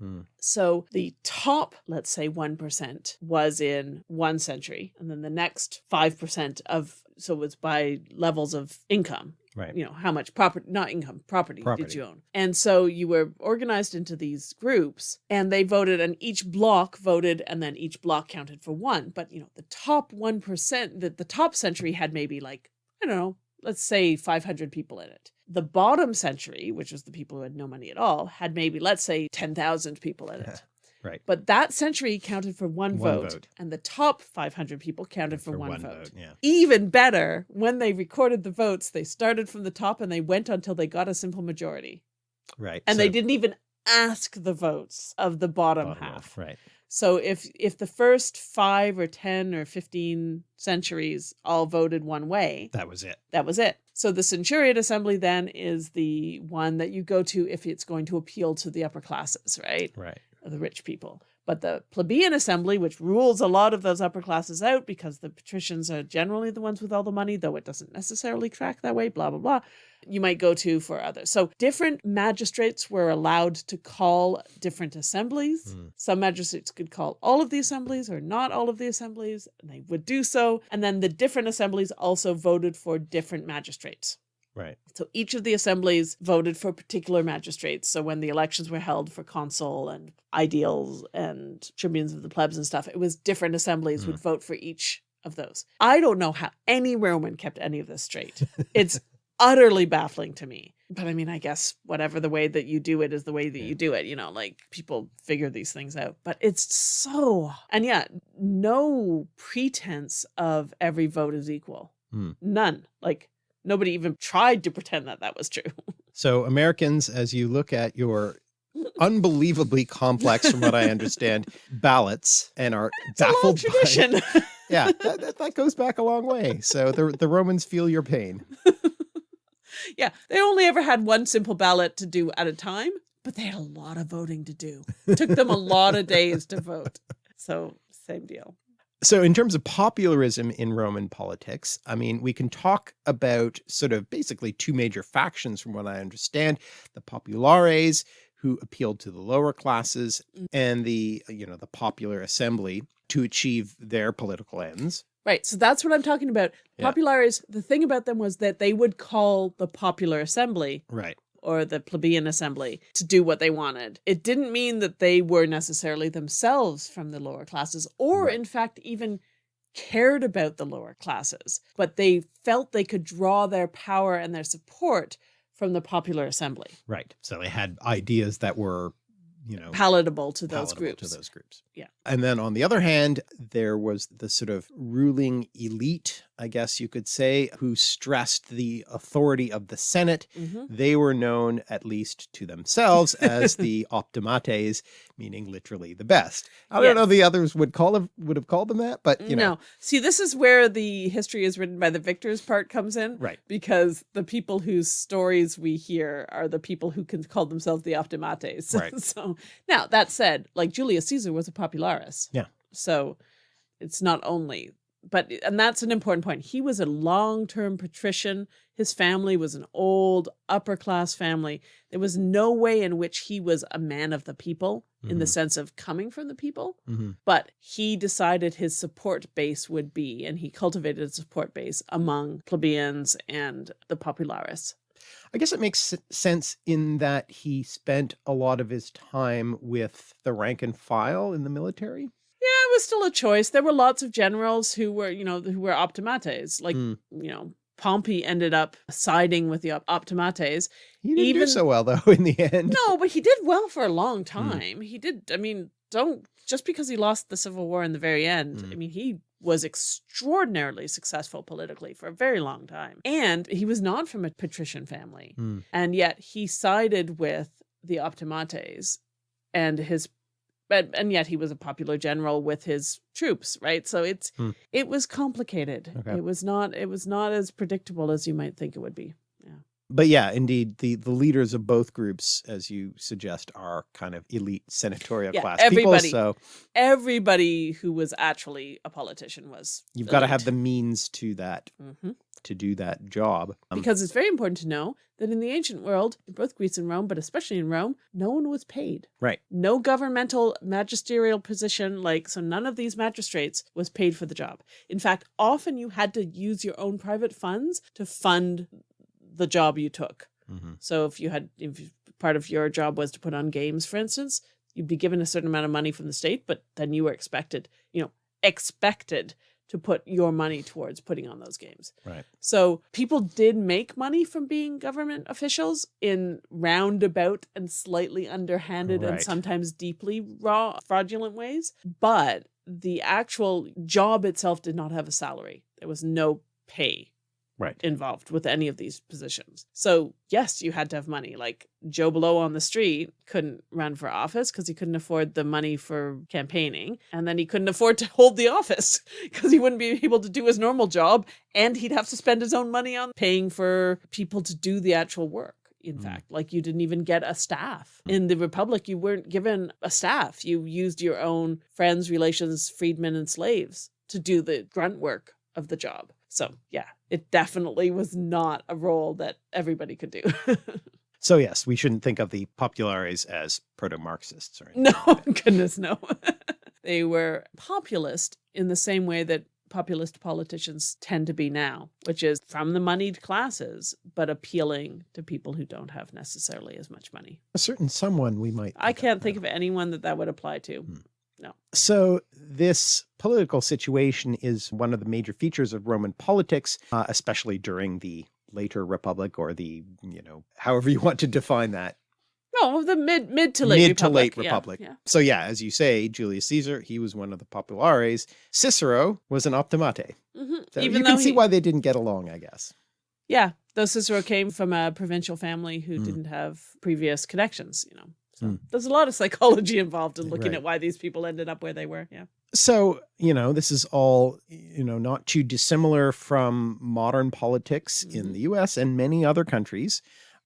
Hmm. so the top, let's say 1% was in one century, and then the next 5% of, so it was by levels of income, Right. you know, how much property, not income, property, did you own? And so you were organized into these groups and they voted, and each block voted, and then each block counted for one. But, you know, the top 1%, that the top century had maybe like, I don't know, let's say 500 people in it. The bottom century, which was the people who had no money at all, had maybe, let's say, 10,000 people in it. <laughs> Right. But that century counted for one, One vote, vote. and the top 500 people counted for, For one, one vote. vote, yeah. Even better, when they recorded the votes, they started from the top and they went until they got a simple majority. Right. And they didn't even ask the votes of the bottom, bottom half. Right. So if if the first 5 or 10 or 15 centuries all voted one way, That was it. that was it. So the Centuriate Assembly then is the one that you go to if it's going to appeal to the upper classes, right? Right. The rich people. But the plebeian assembly, which rules a lot of those upper classes out because the patricians are generally the ones with all the money, though it doesn't necessarily track that way, blah, blah, blah, you might go to for others. So different magistrates were allowed to call different assemblies. Hmm. Some magistrates could call all of the assemblies or not all of the assemblies, and they would do so. And then the different assemblies also voted for different magistrates. Right. So each of the assemblies voted for particular magistrates. So when the elections were held for consul and aediles and tribunes of the plebs and stuff, it was different assemblies would vote for each of those. I don't know how any Roman kept any of this straight. <laughs> It's utterly baffling to me. But I mean, I guess whatever the way that you do it is the way that Yeah. you do it. You know, like people figure these things out. But it's so, and yeah, no pretense of every vote is equal. Hmm. None. Like nobody even tried to pretend that that was true. <laughs> So Americans, as you look at your unbelievably complex, from what I understand, <laughs> ballots and are It's baffled by tradition. <laughs> yeah, that, that, that goes back a long way. So the the Romans feel your pain. yeah, they only ever had one simple ballot to do at a time, but they had a lot of voting to do. It took them a lot of days to vote. So same deal. So in terms of popularism in Roman politics, I mean, we can talk about sort of basically two major factions from what I understand, the populares who appealed to the lower classes Mm. and the, you know, the popular assembly to achieve their political ends. Right. So that's what I'm talking about. Yeah. Populares, the thing about them was that they would call the popular assembly Right. Or the plebeian assembly to do what they wanted. It didn't mean that they were necessarily themselves from the lower classes or Right. in fact even cared about the lower classes, but they felt they could draw their power and their support from the popular assembly. Right. So they had ideas that were you know, palatable to those palatable groups. to those groups. Yeah. And then on the other hand, there was the sort of ruling elite, I guess you could say, who stressed the authority of the Senate. Mhm. They were known, at least to themselves, as the <laughs> optimates, meaning literally the best. I don't know the others would call them would have called them that, but you know, no, see, this is where the history is written by the victors part comes in. right. because the people whose stories we hear are the people who can call themselves the optimates. <laughs> Right. so now that said, like Julius Caesar was a popularis. Yeah. So it's not only, but and that's an important point. He was a long-term patrician. His family was an old upper class family. There was no way in which he was a man of the people in the Mhm. sense of coming from the people hmm but he decided his support base would be, and he cultivated a support base among plebeians and the popularis. I guess it makes sense in that he spent a lot of his time with the rank and file in the military. Yeah, it was still a choice. There were lots of generals who were, you know, who were optimates. Like, Mm. you know, Pompey ended up siding with the optimates. He didn't do so well though <laughs> in the end. No, but he did well for a long time. He did. I mean, don't just because he lost the Civil War in the very end. I Mm. mean, he was extraordinarily successful politically for a very long time, and he was not from a patrician family, Mm. and yet he sided with the Optimates, and his. But, and yet he was a popular general with his troops, right? So it's Hmm. it was complicated. Okay. It was not it was not as predictable as you might think it would be. But yeah, indeed, the the leaders of both groups, as you suggest, are kind of elite senatorial Yeah, class everybody. people. So Everybody who was actually a politician was you've got to have the means to that Mhm. to do that job. Um, because it's very important to know that in the ancient world, in both Greece and Rome, but especially in Rome, no one was paid. right. No governmental magisterial position, like, so none of these magistrates was paid for the job. In fact, often you had to use your own private funds to fund the job you took. Mhm. So if you had, if part of your job was to put on games, for instance, you'd be given a certain amount of money from the state, but then you were expected, you know, expected to put your money towards putting on those games. Right. So people did make money from being government officials in roundabout and slightly underhanded and sometimes deeply raw, fraudulent ways. But the actual job itself did not have a salary. There was no pay Right. involved with any of these positions. So yes, you had to have money. Like Joe Blow on the street couldn't run for office because he couldn't afford the money for campaigning. And then he couldn't afford to hold the office <laughs> because he wouldn't be <laughs> able to do his normal job. And he'd have to spend his own money on paying for people to do the actual work. In Mm. fact, like you didn't even get a staff. In the Republic, you weren't given a staff. You used your own friends, relations, freedmen, and slaves to do the grunt work of the job. So, yeah, it definitely was not a role that everybody could do. <laughs> So yes, we shouldn't think of the populares as proto-Marxists or anything. no, <laughs> goodness, no. <laughs> they were populist in the same way that populist politicians tend to be now, which is from the moneyed classes, but appealing to people who don't have necessarily as much money. A certain someone we might. I can't think of. of anyone that that would apply to. Hmm. So this political situation is one of the major features of Roman politics, uh, especially during the later republic or the, you know, however you want to define that. No, the mid mid to late Mid republic. to late republic. Yeah. So yeah, as you say, Julius Caesar, he was one of the populares. Cicero was an optimate. hmm So Even you can see why they didn't get along, I guess. Yeah, though Cicero came from a provincial family who Mm. didn't have previous connections, you know. So Mm. there's a lot of psychology <laughs> involved in looking Right. at why these people ended up where they were. Yeah. So, you know, this is all, you know, not too dissimilar from modern politics in Mhm. the US and many other countries,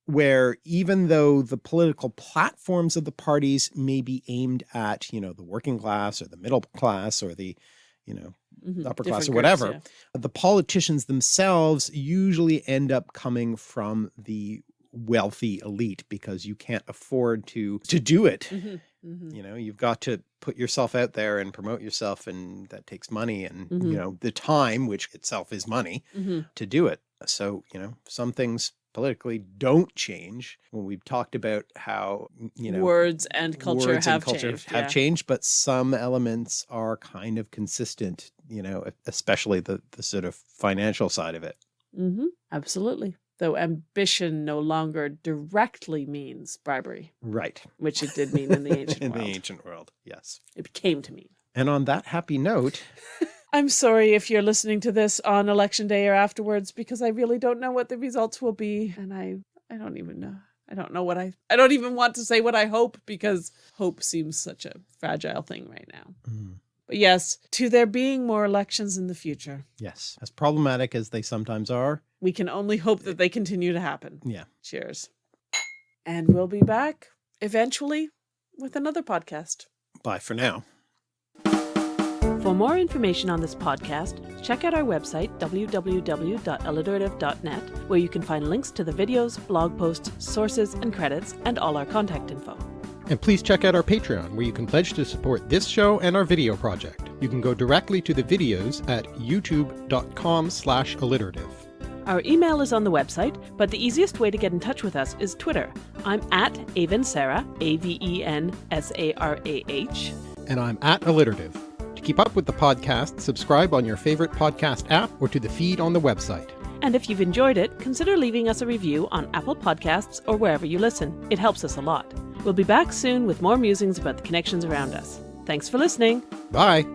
where even though the political platforms of the parties may be aimed at, you know, the working class or the middle class or the, you know, Mhm. upper class Different or groups, whatever, yeah. the politicians themselves usually end up coming from the wealthy elite because you can't afford to to do it Mhm, mhm. you know you've got to put yourself out there and promote yourself and that takes money and Mhm. you know the time which itself is money Mhm. to do it so you know some things politically don't change when we've talked about how you know words and culture words have and culture changed. have yeah. changed but some elements are kind of consistent you know especially the the sort of financial side of it mm -hmm. Absolutely. Though ambition no longer directly means bribery, Right. which it did mean in the <laughs> ancient In world. the ancient world, yes. It came to mean. And on that happy note, <laughs> I'm sorry if you're listening to this on election day or afterwards because I really don't know what the results will be and I I don't even know. I don't know what I I don't even want to say what I hope because hope seems such a fragile thing right now. mm, But yes, to there being more elections in the future, yes, as problematic as they sometimes are, we can only hope that they continue to happen. yeah. Cheers. And we'll be back eventually with another podcast. Bye for now. For more information on this podcast, check out our website, www.alliterative.net, where you can find links to the videos, blog posts, sources, and credits, and all our contact info. And please check out our Patreon, where you can pledge to support this show and our video project. You can go directly to the videos at youtube.com slash alliterative. Our email is on the website, but the easiest way to get in touch with us is Twitter. I'm at Avensarah, A V E N S A R A H. And I'm at alliterative. To keep up with the podcast, subscribe on your favorite podcast app or to the feed on the website. And if you've enjoyed it, consider leaving us a review on Apple Podcasts or wherever you listen. It helps us a lot. We'll be back soon with more musings about the connections around us. Thanks for listening. Bye!